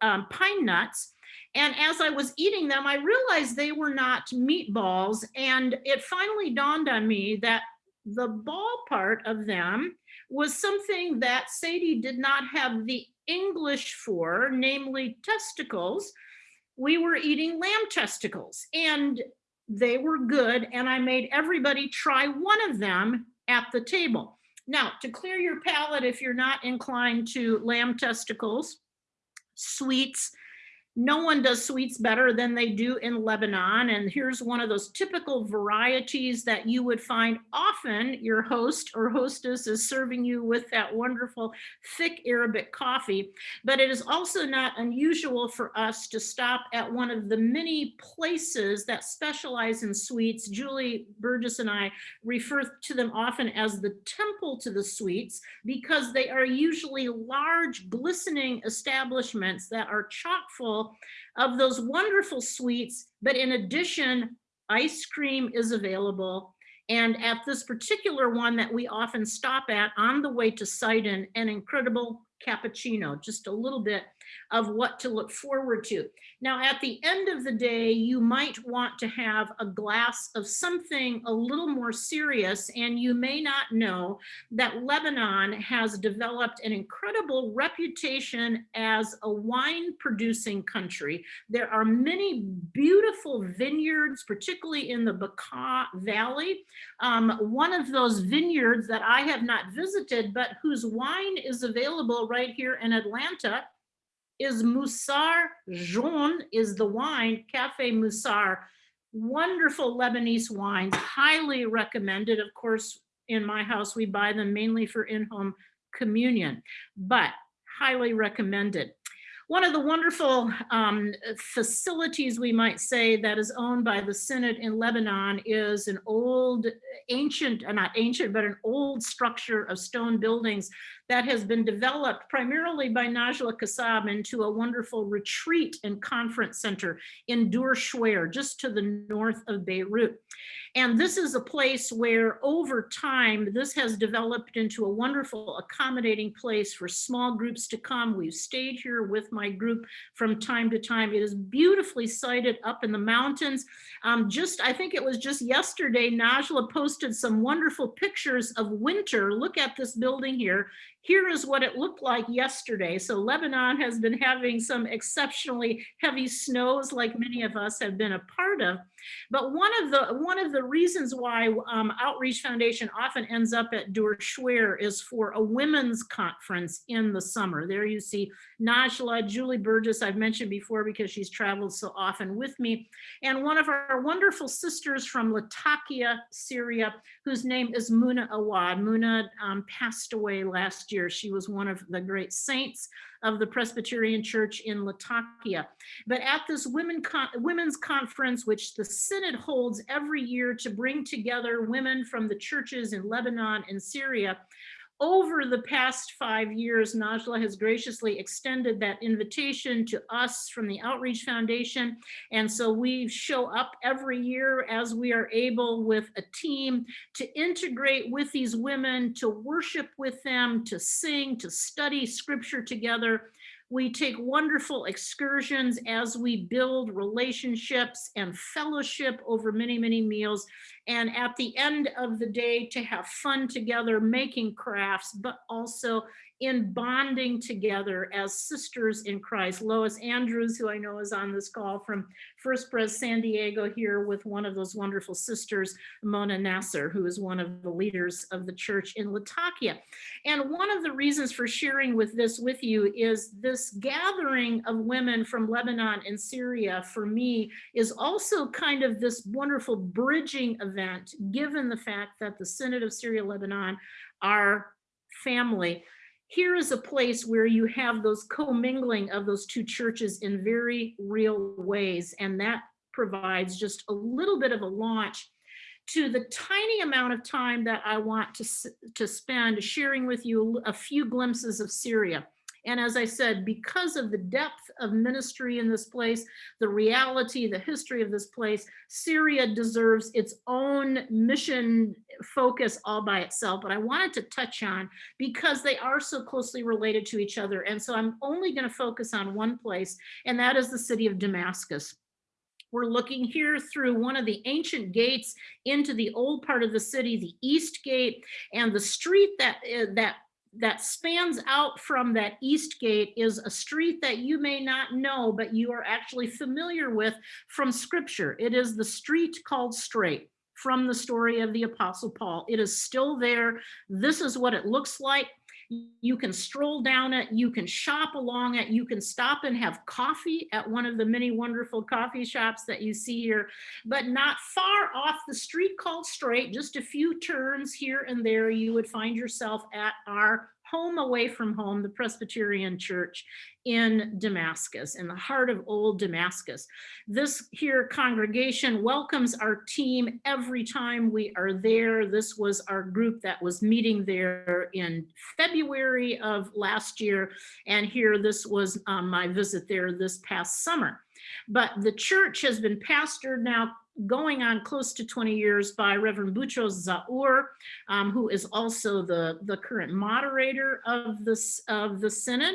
um, pine nuts. And as I was eating them, I realized they were not meatballs. And it finally dawned on me that the ball part of them was something that Sadie did not have the English for, namely testicles. We were eating lamb testicles and they were good. And I made everybody try one of them at the table. Now, to clear your palate, if you're not inclined to lamb testicles, sweets. No one does sweets better than they do in Lebanon. And here's one of those typical varieties that you would find often your host or hostess is serving you with that wonderful thick Arabic coffee. But it is also not unusual for us to stop at one of the many places that specialize in sweets. Julie Burgess and I refer to them often as the temple to the sweets because they are usually large glistening establishments that are chock full of those wonderful sweets. But in addition, ice cream is available. And at this particular one that we often stop at on the way to Sidon, an incredible cappuccino, just a little bit of what to look forward to. Now, at the end of the day, you might want to have a glass of something a little more serious, and you may not know that Lebanon has developed an incredible reputation as a wine producing country. There are many beautiful vineyards, particularly in the Bekaa Valley. Um, one of those vineyards that I have not visited, but whose wine is available right here in Atlanta is Musar Jeune is the wine, Cafe Musar. Wonderful Lebanese wines, highly recommended. Of course, in my house, we buy them mainly for in-home communion, but highly recommended. One of the wonderful um, facilities, we might say, that is owned by the Synod in Lebanon is an old, ancient, not ancient, but an old structure of stone buildings that has been developed primarily by Najla Kassab into a wonderful retreat and conference center in Dur Shwer, just to the north of Beirut. And this is a place where over time, this has developed into a wonderful accommodating place for small groups to come. We've stayed here with my group from time to time. It is beautifully sited up in the mountains. Um, just, I think it was just yesterday, Najla posted some wonderful pictures of winter. Look at this building here. Here is what it looked like yesterday. So Lebanon has been having some exceptionally heavy snows like many of us have been a part of. But one of the one of the reasons why um, Outreach Foundation often ends up at Dur Shwer is for a women's conference in the summer. There you see Najla, Julie Burgess, I've mentioned before because she's traveled so often with me, and one of our wonderful sisters from Latakia, Syria, whose name is Muna Awad. Muna um, passed away last year. She was one of the great saints of the Presbyterian Church in Latakia. But at this women con women's conference, which the Synod holds every year to bring together women from the churches in Lebanon and Syria, over the past five years, Najla has graciously extended that invitation to us from the Outreach Foundation. And so we show up every year as we are able with a team to integrate with these women, to worship with them, to sing, to study scripture together. We take wonderful excursions as we build relationships and fellowship over many, many meals. And at the end of the day, to have fun together, making crafts, but also in bonding together as sisters in Christ. Lois Andrews, who I know is on this call from First Pres San Diego here with one of those wonderful sisters, Mona Nasser, who is one of the leaders of the church in Latakia. And one of the reasons for sharing with this with you is this gathering of women from Lebanon and Syria for me is also kind of this wonderful bridging event, given the fact that the Synod of Syria Lebanon, our family, here is a place where you have those commingling of those two churches in very real ways. And that provides just a little bit of a launch to the tiny amount of time that I want to, to spend sharing with you a few glimpses of Syria. And as I said, because of the depth of ministry in this place, the reality, the history of this place, Syria deserves its own mission focus all by itself. But I wanted to touch on because they are so closely related to each other. And so I'm only going to focus on one place, and that is the city of Damascus. We're looking here through one of the ancient gates into the old part of the city, the East Gate, and the street that uh, that that spans out from that east gate is a street that you may not know, but you are actually familiar with from scripture. It is the street called Straight from the story of the Apostle Paul. It is still there. This is what it looks like. You can stroll down it, you can shop along it, you can stop and have coffee at one of the many wonderful coffee shops that you see here, but not far off the street called Straight, just a few turns here and there, you would find yourself at our home away from home, the Presbyterian Church in Damascus, in the heart of old Damascus. This here congregation welcomes our team every time we are there. This was our group that was meeting there in February of last year. And here, this was um, my visit there this past summer. But the church has been pastored now going on close to 20 years by Reverend Boutros Zahour, um, who is also the, the current moderator of, this, of the Synod.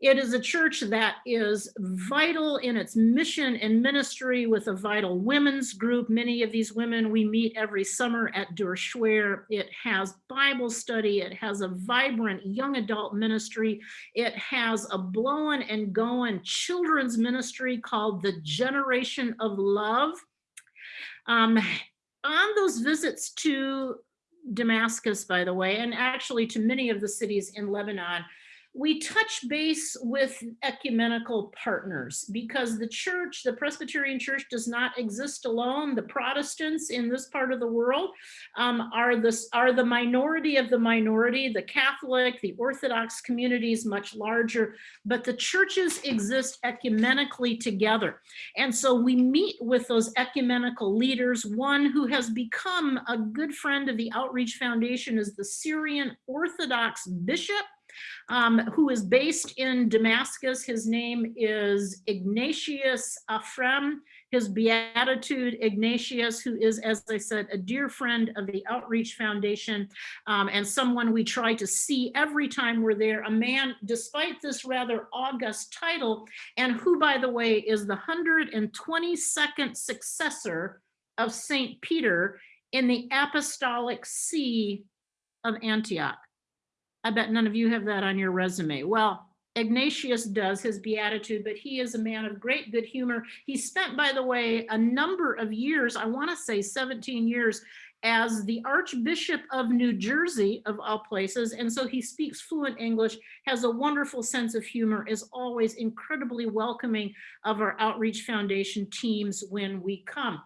It is a church that is vital in its mission and ministry with a vital women's group. Many of these women we meet every summer at Dur Shwer. It has Bible study. It has a vibrant young adult ministry. It has a blowing and going children's ministry called the Generation of Love. Um, on those visits to Damascus, by the way, and actually to many of the cities in Lebanon, we touch base with ecumenical partners because the church, the Presbyterian Church does not exist alone. The Protestants in this part of the world um, are, this, are the minority of the minority. The Catholic, the Orthodox community is much larger, but the churches exist ecumenically together. And so we meet with those ecumenical leaders. One who has become a good friend of the Outreach Foundation is the Syrian Orthodox bishop um, who is based in Damascus. His name is Ignatius Aphrem, his beatitude Ignatius, who is, as I said, a dear friend of the Outreach Foundation um, and someone we try to see every time we're there, a man, despite this rather august title, and who, by the way, is the 122nd successor of St. Peter in the apostolic see of Antioch. I bet none of you have that on your resume. Well, Ignatius does his beatitude, but he is a man of great good humor. He spent, by the way, a number of years, I want to say 17 years, as the Archbishop of New Jersey, of all places. And so he speaks fluent English, has a wonderful sense of humor, is always incredibly welcoming of our Outreach Foundation teams when we come.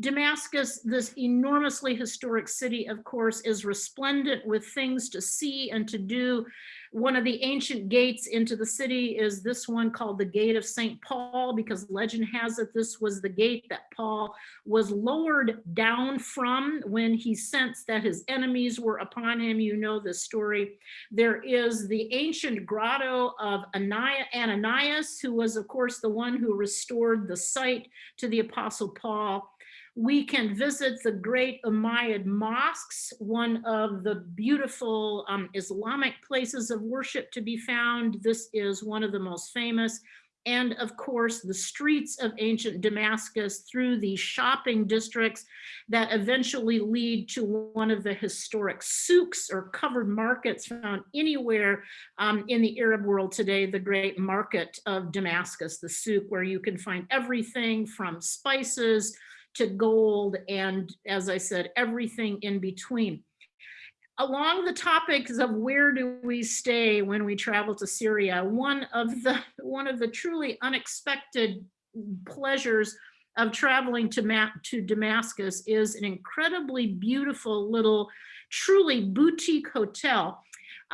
Damascus, this enormously historic city, of course, is resplendent with things to see and to do. One of the ancient gates into the city is this one called the Gate of St. Paul, because legend has it this was the gate that Paul was lowered down from when he sensed that his enemies were upon him. You know the story. There is the ancient grotto of Ananias, who was, of course, the one who restored the site to the Apostle Paul. We can visit the great Umayyad mosques, one of the beautiful um, Islamic places of worship to be found. This is one of the most famous. And of course, the streets of ancient Damascus through the shopping districts that eventually lead to one of the historic souks or covered markets found anywhere um, in the Arab world today, the great market of Damascus, the souk, where you can find everything from spices to gold and as I said, everything in between. Along the topics of where do we stay when we travel to Syria, one of the one of the truly unexpected pleasures of traveling to, Ma to Damascus is an incredibly beautiful little, truly boutique hotel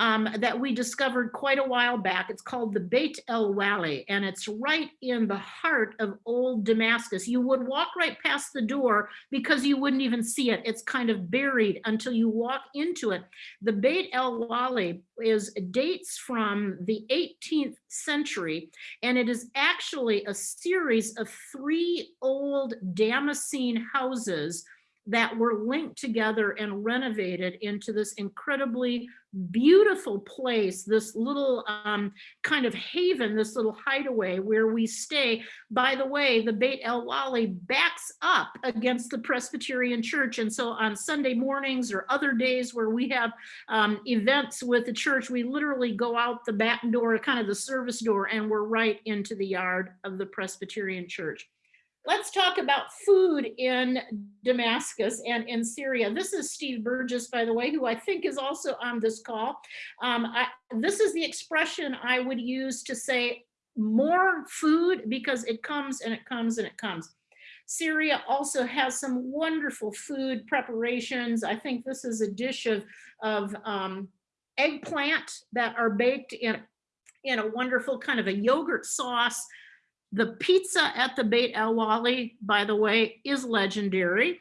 um, that we discovered quite a while back. It's called the Beit El Wali, and it's right in the heart of old Damascus. You would walk right past the door because you wouldn't even see it. It's kind of buried until you walk into it. The Beit El Wali is dates from the 18th century, and it is actually a series of three old Damascene houses that were linked together and renovated into this incredibly beautiful place, this little um, kind of haven, this little hideaway where we stay. By the way, the Beit El Wali backs up against the Presbyterian Church. And so on Sunday mornings or other days where we have um, events with the church, we literally go out the back door, kind of the service door, and we're right into the yard of the Presbyterian Church. Let's talk about food in Damascus and in Syria. This is Steve Burgess, by the way, who I think is also on this call. Um, I, this is the expression I would use to say more food because it comes and it comes and it comes. Syria also has some wonderful food preparations. I think this is a dish of, of um, eggplant that are baked in, in a wonderful kind of a yogurt sauce the pizza at the Beit El Wali, by the way, is legendary.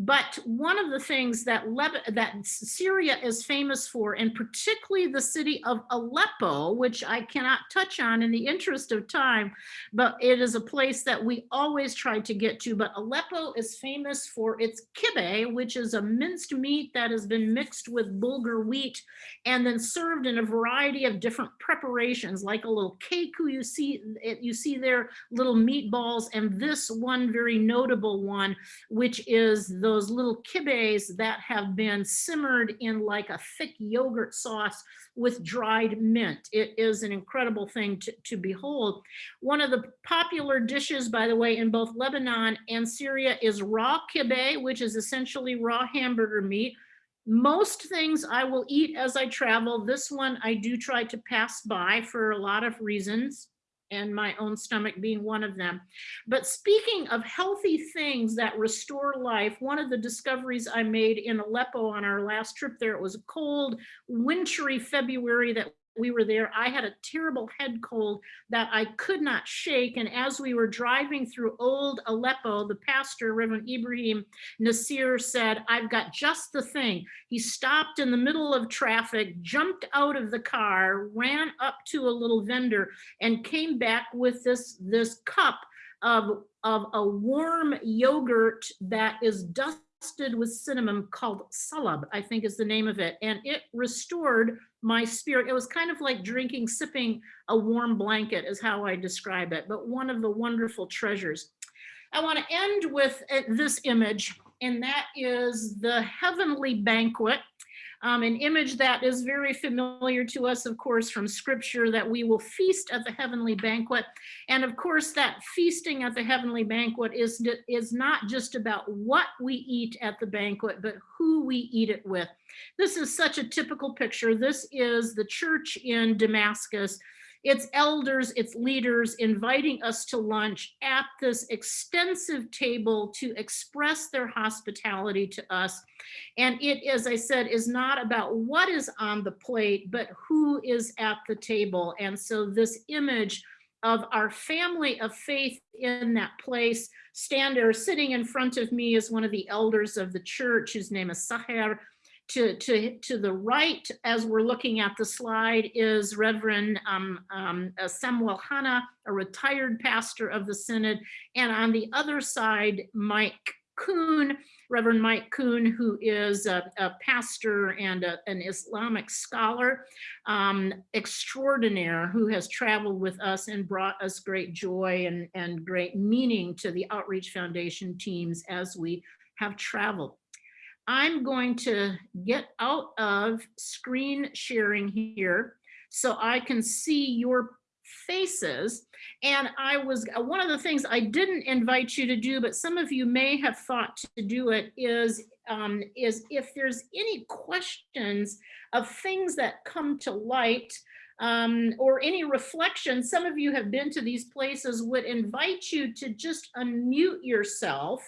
But one of the things that, Leb that Syria is famous for, and particularly the city of Aleppo, which I cannot touch on in the interest of time, but it is a place that we always try to get to. But Aleppo is famous for its kibbeh, which is a minced meat that has been mixed with bulgur wheat and then served in a variety of different preparations, like a little cake you see, you see there, little meatballs, and this one very notable one, which is the those little kibbehs that have been simmered in like a thick yogurt sauce with dried mint. It is an incredible thing to, to behold. One of the popular dishes, by the way, in both Lebanon and Syria is raw kibbeh, which is essentially raw hamburger meat Most things I will eat as I travel. This one I do try to pass by for a lot of reasons and my own stomach being one of them. But speaking of healthy things that restore life, one of the discoveries I made in Aleppo on our last trip there, it was a cold, wintry February that we were there, I had a terrible head cold that I could not shake. And as we were driving through old Aleppo, the pastor, Reverend Ibrahim Nasir said, I've got just the thing. He stopped in the middle of traffic, jumped out of the car, ran up to a little vendor and came back with this, this cup of, of a warm yogurt that is dusted with cinnamon called salab, I think is the name of it. And it restored my spirit. It was kind of like drinking, sipping a warm blanket is how I describe it, but one of the wonderful treasures. I want to end with uh, this image, and that is the heavenly banquet. Um, an image that is very familiar to us, of course, from scripture, that we will feast at the heavenly banquet. And of course, that feasting at the heavenly banquet is, is not just about what we eat at the banquet, but who we eat it with. This is such a typical picture. This is the church in Damascus its elders, its leaders inviting us to lunch at this extensive table to express their hospitality to us. And it, as I said, is not about what is on the plate, but who is at the table. And so this image of our family of faith in that place. Stand there, sitting in front of me is one of the elders of the church, whose name is Saher to, to, to the right, as we're looking at the slide, is Reverend um, um, uh, Samuel Hanna, a retired pastor of the Synod. And on the other side, Mike Kuhn, Reverend Mike Kuhn, who is a, a pastor and a, an Islamic scholar um, extraordinaire who has traveled with us and brought us great joy and, and great meaning to the Outreach Foundation teams as we have traveled. I'm going to get out of screen sharing here so I can see your faces. And I was, uh, one of the things I didn't invite you to do, but some of you may have thought to do it is, um, is if there's any questions of things that come to light um, or any reflection, some of you have been to these places, would invite you to just unmute yourself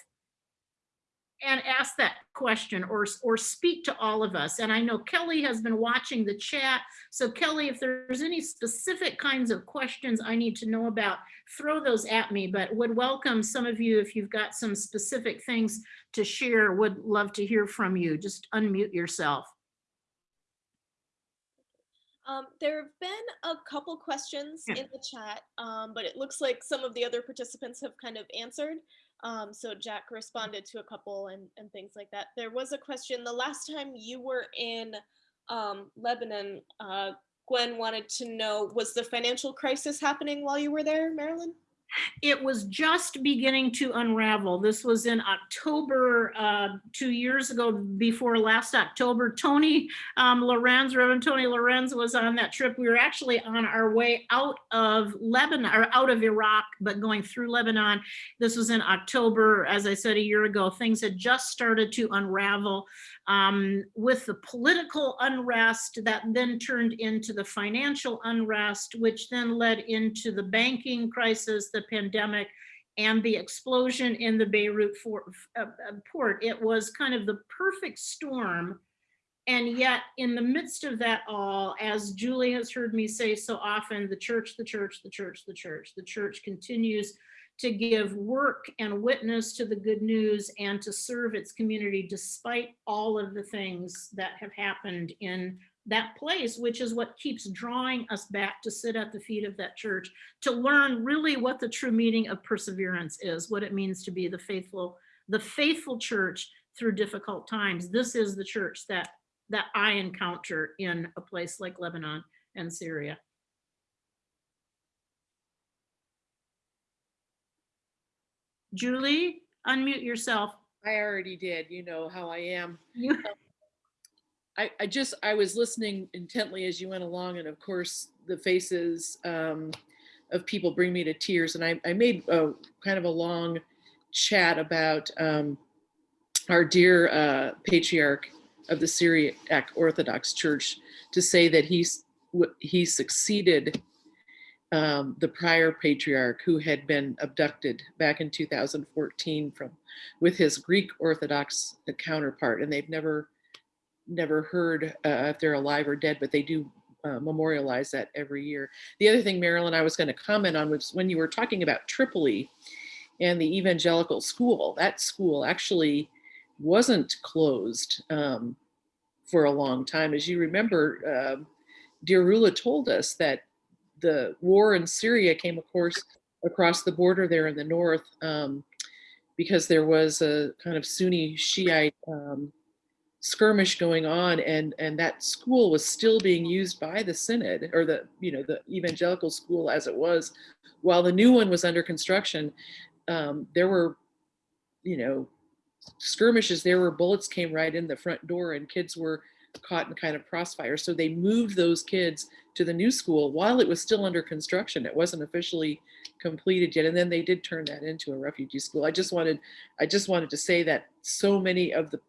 and ask that question or, or speak to all of us. And I know Kelly has been watching the chat. So Kelly, if there's any specific kinds of questions I need to know about, throw those at me, but would welcome some of you if you've got some specific things to share, would love to hear from you. Just unmute yourself. Um, there have been a couple questions Yeah. in the chat, um, but it looks like some of the other participants have kind of answered. Um, so Jack responded to a couple and, and things like that. There was a question, the last time you were in um, Lebanon, uh, Gwen wanted to know, was the financial crisis happening while you were there, Marilyn? It was just beginning to unravel. This was in October, uh, two years ago, before last October. Tony um, Lorenz, Reverend Tony Lorenz was on that trip. We were actually on our way out of Lebanon, or out of Iraq, but going through Lebanon. This was in October, as I said a year ago. Things had just started to unravel um, with the political unrest that then turned into the financial unrest, which then led into the banking crisis, the pandemic, and the explosion in the Beirut for, uh, uh, port. It was kind of the perfect storm. And yet in the midst of that all, as Julie has heard me say so often, the church, the church, the church, the church, the church continues to give work and witness to the good news and to serve its community despite all of the things that have happened in that place, which is what keeps drawing us back to sit at the feet of that church, to learn really what the true meaning of perseverance is, what it means to be the faithful, the faithful church through difficult times. This is the church that, that I encounter in a place like Lebanon and Syria. Julie, unmute yourself. I already did. You know how I am. I, I just, I was listening intently as you went along and of course the faces um, of people bring me to tears. And I, I made a kind of a long chat about um, our dear uh, patriarch, of the Syriac Orthodox Church to say that he's he succeeded um, the prior patriarch who had been abducted back in 2014 from with his Greek Orthodox counterpart, and they've never never heard uh, if they're alive or dead, but they do uh, memorialize that every year. The other thing, Marilyn, I was going to comment on was when you were talking about Tripoli and the evangelical school. That school actually wasn't closed um, for a long time. As you remember, uh, Dear Rula told us that the war in Syria came, of course, across the border there in the north um, because there was a kind of Sunni Shiite um, skirmish going on, and and that school was still being used by the synod or the you know the evangelical school as it was, while the new one was under construction. Um, there were, you know, skirmishes there were bullets came right in the front door and kids were caught in kind of crossfire. So they moved those kids to the new school while it was still under construction. It wasn't officially completed yet. And then they did turn that into a refugee school. I just wanted, I just wanted to say that so many of the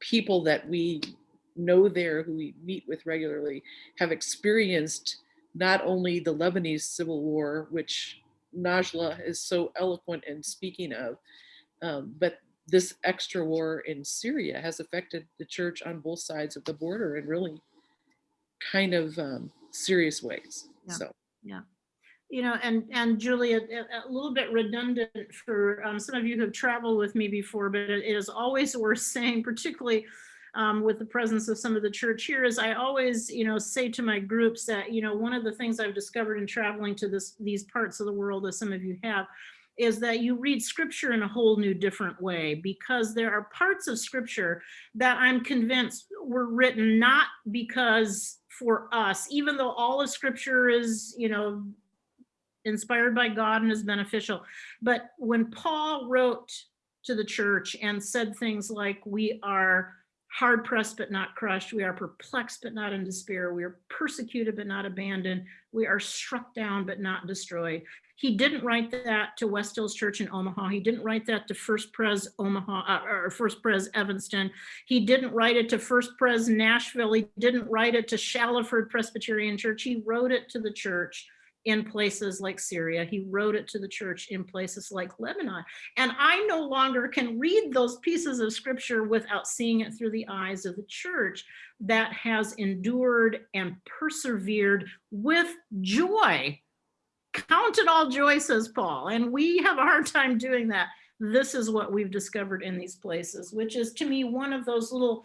people that we know there who we meet with regularly have experienced not only the Lebanese civil war, which Najla is so eloquent in speaking of, um, but this extra war in Syria has affected the church on both sides of the border in really kind of um, serious ways. Yeah. So yeah, you know, and, and Julia, a, a little bit redundant for um, some of you who have traveled with me before, but it is always worth saying, particularly um, with the presence of some of the church here, is I always, you know, say to my groups that, you know, one of the things I've discovered in traveling to this, these parts of the world, as some of you have, is that you read scripture in a whole new different way because there are parts of scripture that I'm convinced were written not because for us, even though all of scripture is, you know, inspired by God and is beneficial. But when Paul wrote to the church and said things like, we are hard pressed but not crushed, we are perplexed but not in despair, we are persecuted but not abandoned, we are struck down but not destroyed. He didn't write that to West Hills Church in Omaha. He didn't write that to First Pres Omaha uh, or First Pres Evanston. He didn't write it to First Pres Nashville. He didn't write it to Shallowford Presbyterian Church. He wrote it to the church in places like Syria. He wrote it to the church in places like Lebanon. And I no longer can read those pieces of scripture without seeing it through the eyes of the church that has endured and persevered with joy. Count it all joy, says Paul. And we have a hard time doing that. This is what we've discovered in these places, which is to me one of those little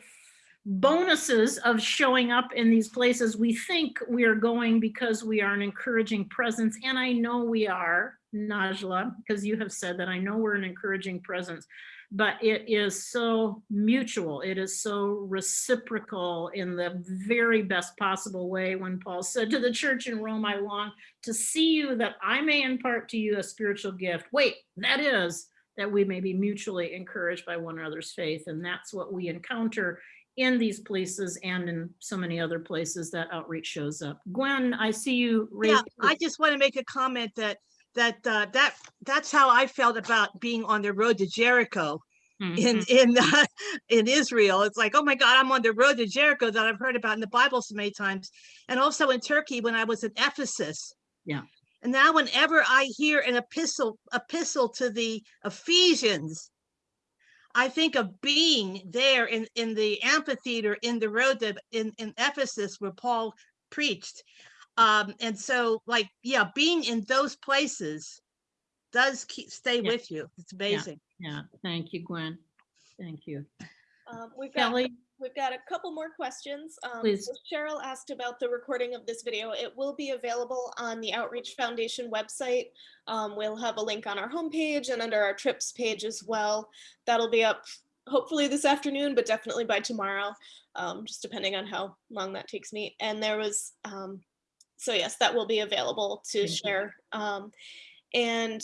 bonuses of showing up in these places. We think we are going because we are an encouraging presence. And I know we are, Najla, because you have said that I know we're an encouraging presence, but it is so mutual. It is so reciprocal in the very best possible way when Paul said to the church in Rome, I long to see you that I may impart to you a spiritual gift. Wait, that is that we may be mutually encouraged by one another's faith. And that's what we encounter in these places and in so many other places that outreach shows up. Gwen, I see you. Yeah, I just want to make a comment that, that, uh, that, that's how I felt about being on the road to Jericho in, Mhm. in, uh, in Israel. It's like, oh my God, I'm on the road to Jericho that I've heard about in the Bible so many times. And also in Turkey when I was in Ephesus. Yeah. And now whenever I hear an epistle, epistle to the Ephesians, I think of being there in, in the amphitheater in the road to, in, in Ephesus where Paul preached. Um, and so like, yeah, being in those places does keep, stay Yeah. with you. It's amazing. Yeah, thank you, Gwen. Thank you. Um, we've got Kelly, We've got a couple more questions. Um, Please. Cheryl asked about the recording of this video. It will be available on the Outreach Foundation website. Um, we'll have a link on our homepage and under our trips page as well. That'll be up hopefully this afternoon, but definitely by tomorrow, um, just depending on how long that takes me. And there was, um, so yes, that will be available to Thank share. Um, and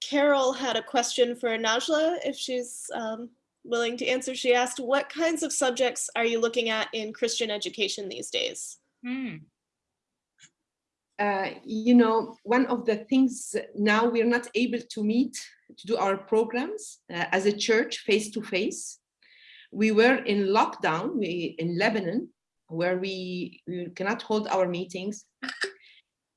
Carol had a question for Najla if she's um, willing to answer. She asked, what kinds of subjects are you looking at in Christian education these days? Hmm, uh, you know, one of the things now we're not able to meet to do our programs uh, as a church face to face. We were in lockdown we, in Lebanon, where we, we cannot hold our meetings.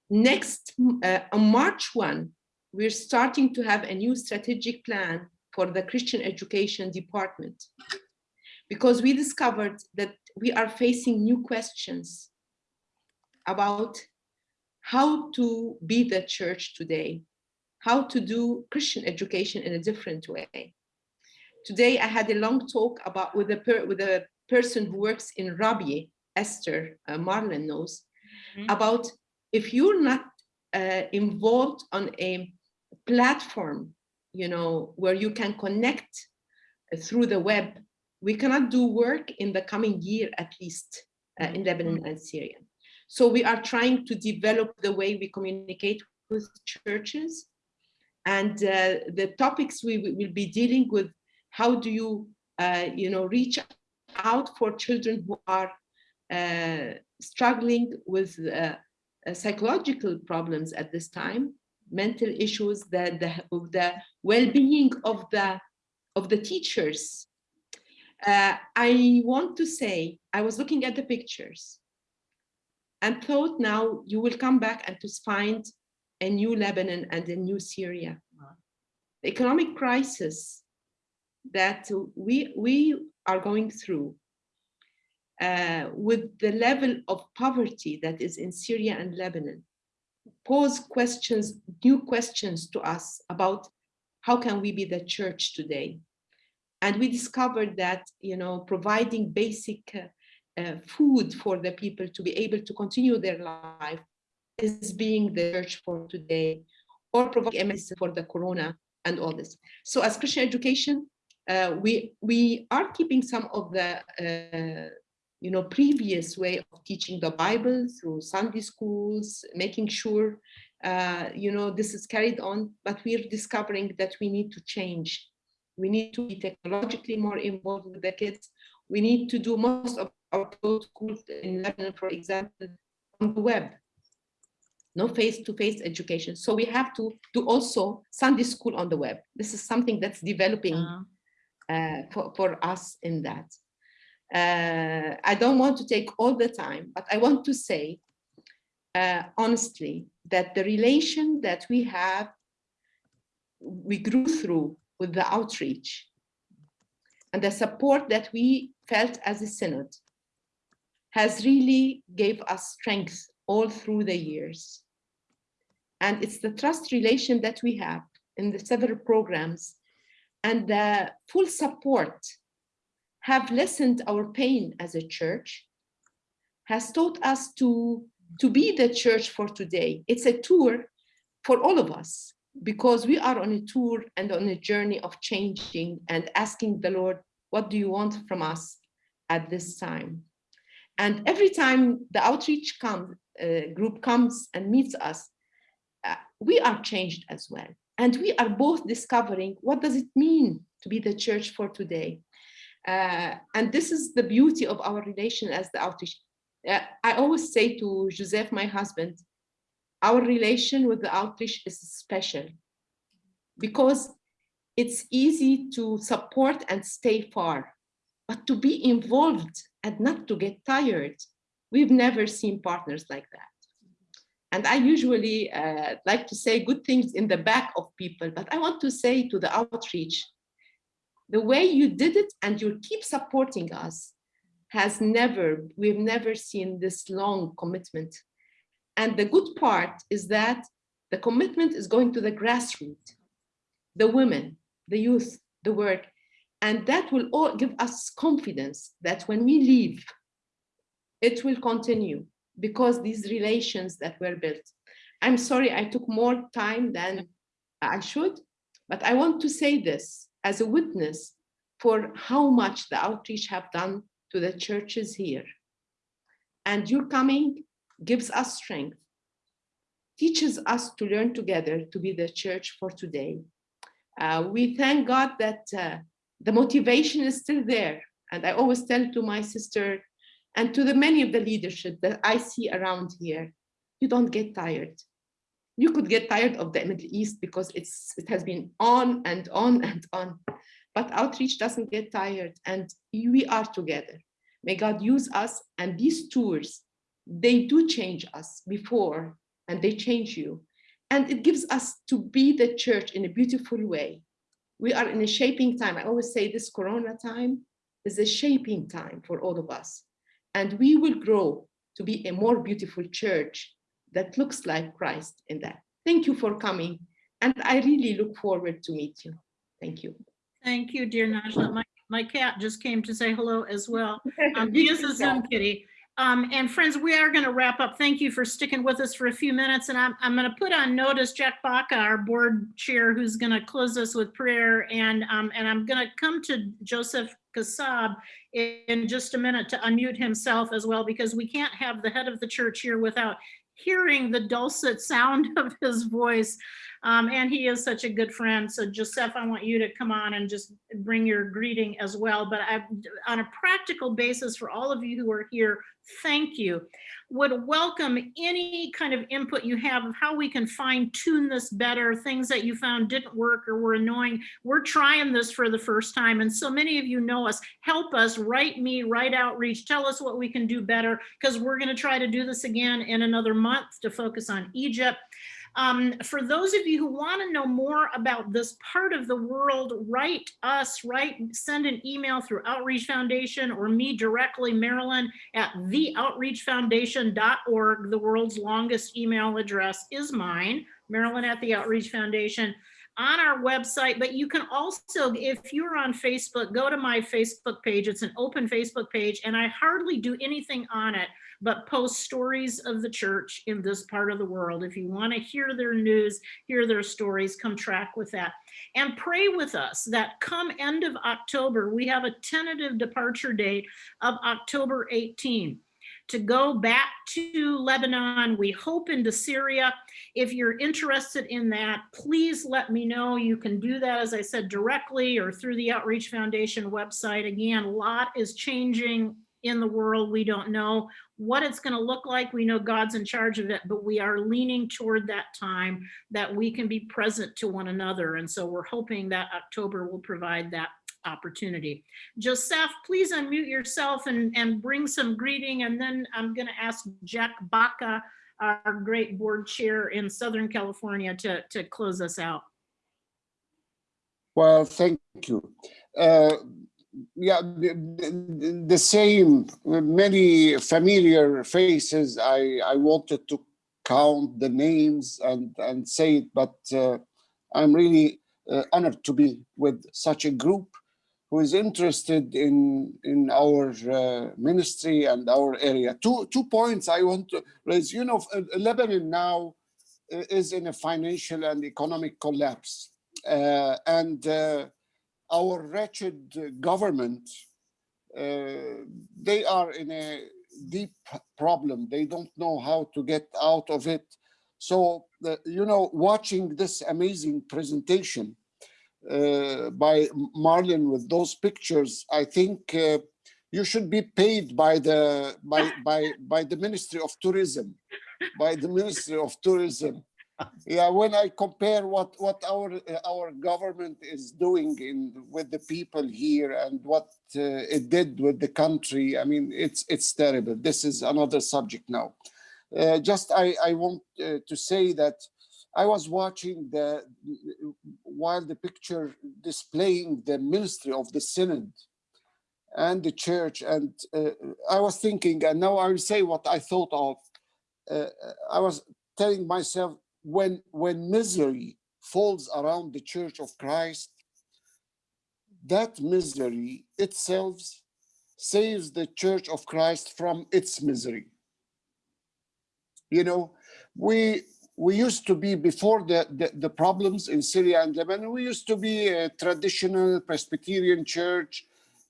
Next, uh, on March 1, we're starting to have a new strategic plan for the Christian education department because we discovered that we are facing new questions about how to be the church today, how to do Christian education in a different way. Today, I had a long talk about with a, with a person who works in Rabi, Esther uh, knows, Mhm. about if you're not uh, involved on a platform, you know, where you can connect through the web, we cannot do work in the coming year at least uh, in Lebanon and Syria. So we are trying to develop the way we communicate with churches and uh, the topics we will be dealing with, how do you, uh, you know, reach out for children who are uh, struggling with uh, psychological problems at this time, mental issues, the, the, of the well-being of the, of the teachers. Uh, I want to say, I was looking at the pictures and thought now you will come back and to find a new Lebanon and a new Syria. The economic crisis that we, we are going through uh, with the level of poverty that is in Syria and Lebanon pose questions, new questions to us about how can we be the church today? And we discovered that, you know, providing basic uh, uh, food for the people to be able to continue their life is being the church for today, or providing medicine for the corona and all this. So as Christian education, uh, we we are keeping some of the uh, you know previous way of teaching the Bible through Sunday schools, making sure uh, you know this is carried on, but we're discovering that we need to change. We need to be technologically more involved with the kids. We need to do most of our schools in Lebanon, for example, on the web no face-to-face education. So we have to do also Sunday school on the web. This is something that's developing uh, for, for us in that. Uh, I don't want to take all the time, but I want to say uh, honestly that the relation that we have, we grew through with the outreach and the support that we felt as a synod has really gave us strength all through the years. And it's the trust relation that we have in the several programs and the full support have lessened our pain as a church, has taught us to, to be the church for today. It's a tour for all of us because we are on a tour and on a journey of changing and asking the Lord, what do you want from us at this time? And every time the outreach come, uh, group comes and meets us, uh, we are changed as well. And we are both discovering what does it mean to be the church for today. Uh, and this is the beauty of our relation as the outreach. Uh, I always say to Joseph, my husband, our relation with the outreach is special because it's easy to support and stay far, but to be involved and not to get tired. We've never seen partners like that. And I usually uh, like to say good things in the back of people, but I want to say to the outreach, the way you did it and you keep supporting us has never, we've never seen this long commitment. And the good part is that the commitment is going to the grassroots, the women, the youth, the work, and that will all give us confidence that when we leave, it will continue because these relations that were built. I'm sorry I took more time than I should, but I want to say this as a witness for how much the outreach have done to the churches here. And your coming gives us strength, teaches us to learn together to be the church for today. Uh, we thank God that uh, the motivation is still there. And I always tell to my sister and to the many of the leadership that I see around here, you don't get tired. You could get tired of the Middle East because it's it has been on and on and on. but outreach doesn't get tired and we are together. May God use us and these tours, they do change us before and they change you. And it gives us to be the church in a beautiful way. We are in a shaping time. I always say this Corona time is a shaping time for all of us. And we will grow to be a more beautiful church that looks like Christ in that. Thank you for coming. And I really look forward to meet you. Thank you. Thank you, dear Najla. My, my cat just came to say hello as well. *laughs* Um, he is a Zoom kitty. Um, and friends, we are going to wrap up. Thank you for sticking with us for a few minutes. And I'm, I'm going to put on notice Jack Baca, our board chair, who's going to close us with prayer. And, um, and I'm going to come to Joseph Kassab in just a minute to unmute himself as well, because we can't have the head of the church here without hearing the dulcet sound *laughs* of his voice. Um, and he is such a good friend. So Joseph, I want you to come on and just bring your greeting as well. But I, on a practical basis for all of you who are here, thank you. Would welcome any kind of input you have of how we can fine tune this better, things that you found didn't work or were annoying. We're trying this for the first time. And so many of you know us, help us, write me, write outreach, tell us what we can do better, because we're gonna try to do this again in another month to focus on Egypt. Um, for those of you who want to know more about this part of the world, write us, write, send an email through Outreach Foundation or me directly, Marilyn at theoutreachfoundation.org. The world's longest email address is mine, Marilyn at the Outreach Foundation on our website, but you can also, if you're on Facebook, go to my Facebook page. It's an open Facebook page and I hardly do anything on it but post stories of the church in this part of the world. If you want to hear their news, hear their stories, come track with that. And pray with us that come end of October, we have a tentative departure date of October 18 to go back to Lebanon. We hope into Syria. If you're interested in that, please let me know. You can do that, as I said, directly or through the Outreach Foundation website. Again, a lot is changing in the world. We don't know what it's going to look like. We know God's in charge of it, but we are leaning toward that time that we can be present to one another. And so we're hoping that October will provide that opportunity. Joseph, please unmute yourself and, and bring some greeting. And then I'm going to ask Jack Baca, our great board chair in Southern California, to, to close us out. Well, thank you. Uh, yeah, the, the, same, many familiar faces. I, I wanted to count the names and, and say it, but uh, I'm really uh, honored to be with such a group who is interested in, in our uh, ministry and our area. Two, two points I want to raise. You know, Lebanon now is in a financial and economic collapse. Uh, and uh, our wretched government, uh, they are in a deep problem. They don't know how to get out of it. So, you know, watching this amazing presentation uh, by Marlon with those pictures, I think uh, you should be paid by the by by by the Ministry of Tourism, by the Ministry of Tourism yeah when i compare what what our our government is doing in with the people here and what uh, it did with the country i mean it's it's terrible. This is another subject now. Uh, just i i want uh, to say that i was watching the while the picture displaying the ministry of the synod and the church and uh, i was thinking and now i will say what i thought of. Uh, i was telling myself when, when misery falls around the Church of Christ, that misery itself saves the Church of Christ from its misery. You know, we we used to be before the, the, the, problems in Syria and Lebanon, we used to be a traditional Presbyterian church,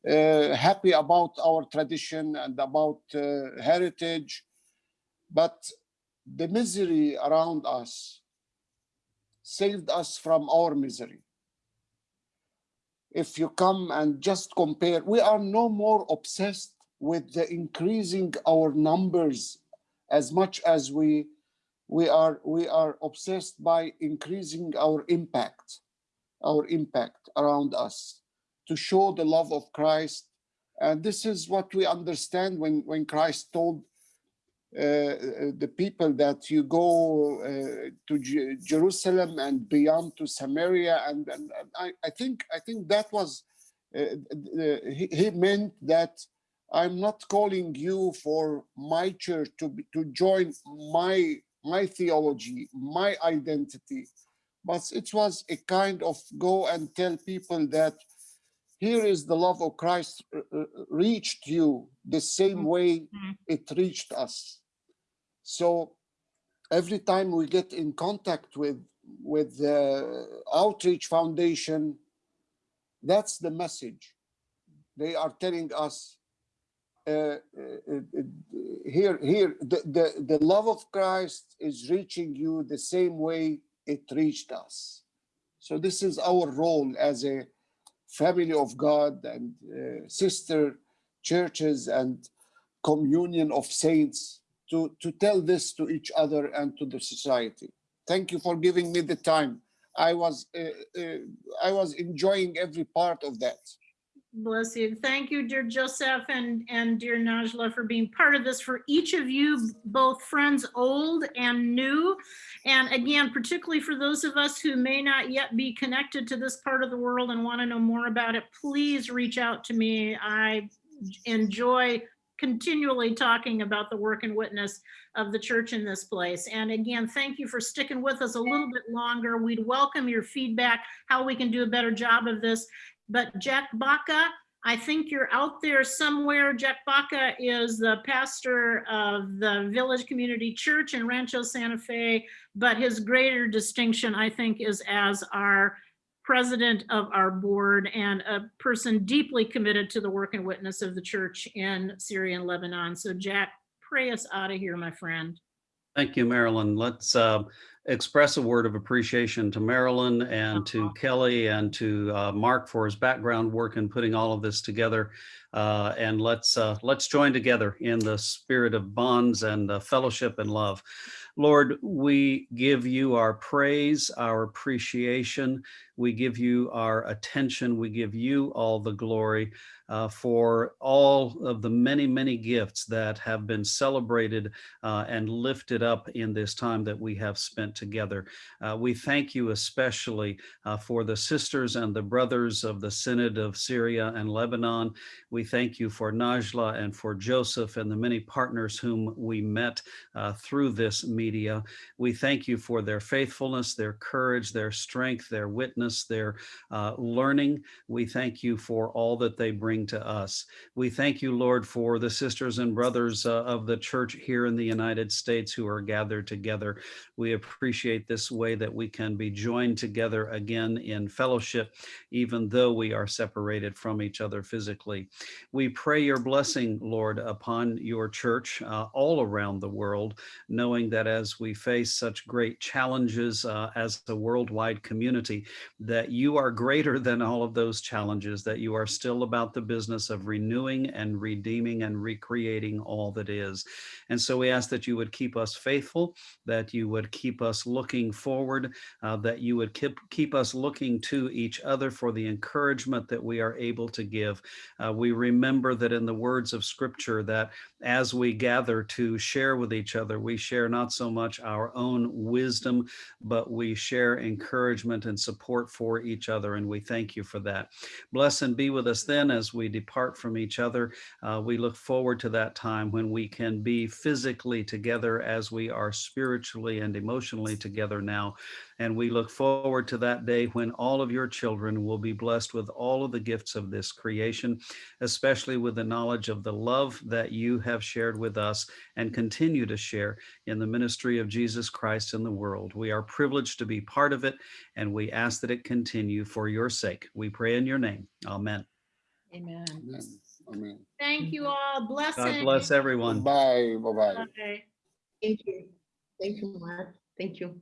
uh, happy about our tradition and about uh, heritage. But the misery around us saved us from our misery. If you come and just compare, we are no more obsessed with the increasing our numbers as much as we we are we are obsessed by increasing our impact our impact around us to show the love of Christ. And this is what we understand when, when Christ told the people that you go uh, to Je- Jerusalem and beyond to Samaria. And, and, and I, I think I think that was, uh, uh, he, he meant that I'm not calling you for my church to, be- to join my, my theology, my identity, but it was a kind of go and tell people that here is the love of Christ uh, uh, reached you the same way Mhm. it reached us. So every time we get in contact with with the Outreach Foundation, that's the message. They are telling us uh, uh, uh, here, here, the, the, the love of Christ is reaching you the same way it reached us. So this is our role as a family of God and uh, sister churches and communion of saints to, to tell this to each other and to the society. Thank you for giving me the time. I was uh, uh, I was enjoying every part of that. Bless you. Thank you, dear Joseph and, and dear Najla for being part of this. For each of you, both friends old and new. And again, particularly for those of us who may not yet be connected to this part of the world and want to know more about it, please reach out to me. I enjoy continually talking about the work and witness of the church in this place. And again, thank you for sticking with us a little bit longer. We'd welcome your feedback, how we can do a better job of this. But Jack Baca, I think you're out there somewhere. Jack Baca is the pastor of the Village Community Church in Rancho Santa Fe, but his greater distinction, I think, is as our president of our board and a person deeply committed to the work and witness of the church in Syria and Lebanon. So Jack, pray us out of here, my friend. Thank you, Marilyn. Let's uh, express a word of appreciation to Marilyn and to Kelly and to uh, Mark for his background work in putting all of this together. Uh, And let's, uh, let's join together in the spirit of bonds and uh, fellowship and love. Lord, we give you our praise, our appreciation. We give you our attention. We give you all the glory uh, for all of the many, many gifts that have been celebrated uh, and lifted up in this time that we have spent together. Uh, we thank you especially uh, for the sisters and the brothers of the Synod of Syria and Lebanon. We thank you for Najla and for Joseph and the many partners whom we met uh, through this media. We thank you for their faithfulness, their courage, their strength, their witness, their uh, learning. We thank you for all that they bring to us. We thank you, Lord, for the sisters and brothers uh, of the church here in the United States who are gathered together. We appreciate this way that we can be joined together again in fellowship, even though we are separated from each other physically. We pray your blessing, Lord, upon your church uh, all around the world, knowing that as we face such great challenges uh, as a worldwide community, that you are greater than all of those challenges, that you are still about the business of renewing and redeeming and recreating all that is. And so we ask that you would keep us faithful, that you would keep us looking forward, uh, that you would keep, keep us looking to each other for the encouragement that we are able to give. Uh, we remember that in the words of scripture that as we gather to share with each other, we share not so much our own wisdom, but we share encouragement and support for each other. And we thank you for that. Bless and be with us then as we depart from each other. Uh, we look forward to that time when we can be physically together as we are spiritually and emotionally together now. And we look forward to that day when all of your children will be blessed with all of the gifts of this creation, especially with the knowledge of the love that you have shared with us and continue to share in the ministry of Jesus Christ in the world. We are privileged to be part of it, and we ask that it continue for your sake. We pray in your name. Amen. Amen. Amen. Amen. Thank you all. Blessings. God bless everyone. Bye. Bye-bye. Thank you. Thank you, Mark. Thank you.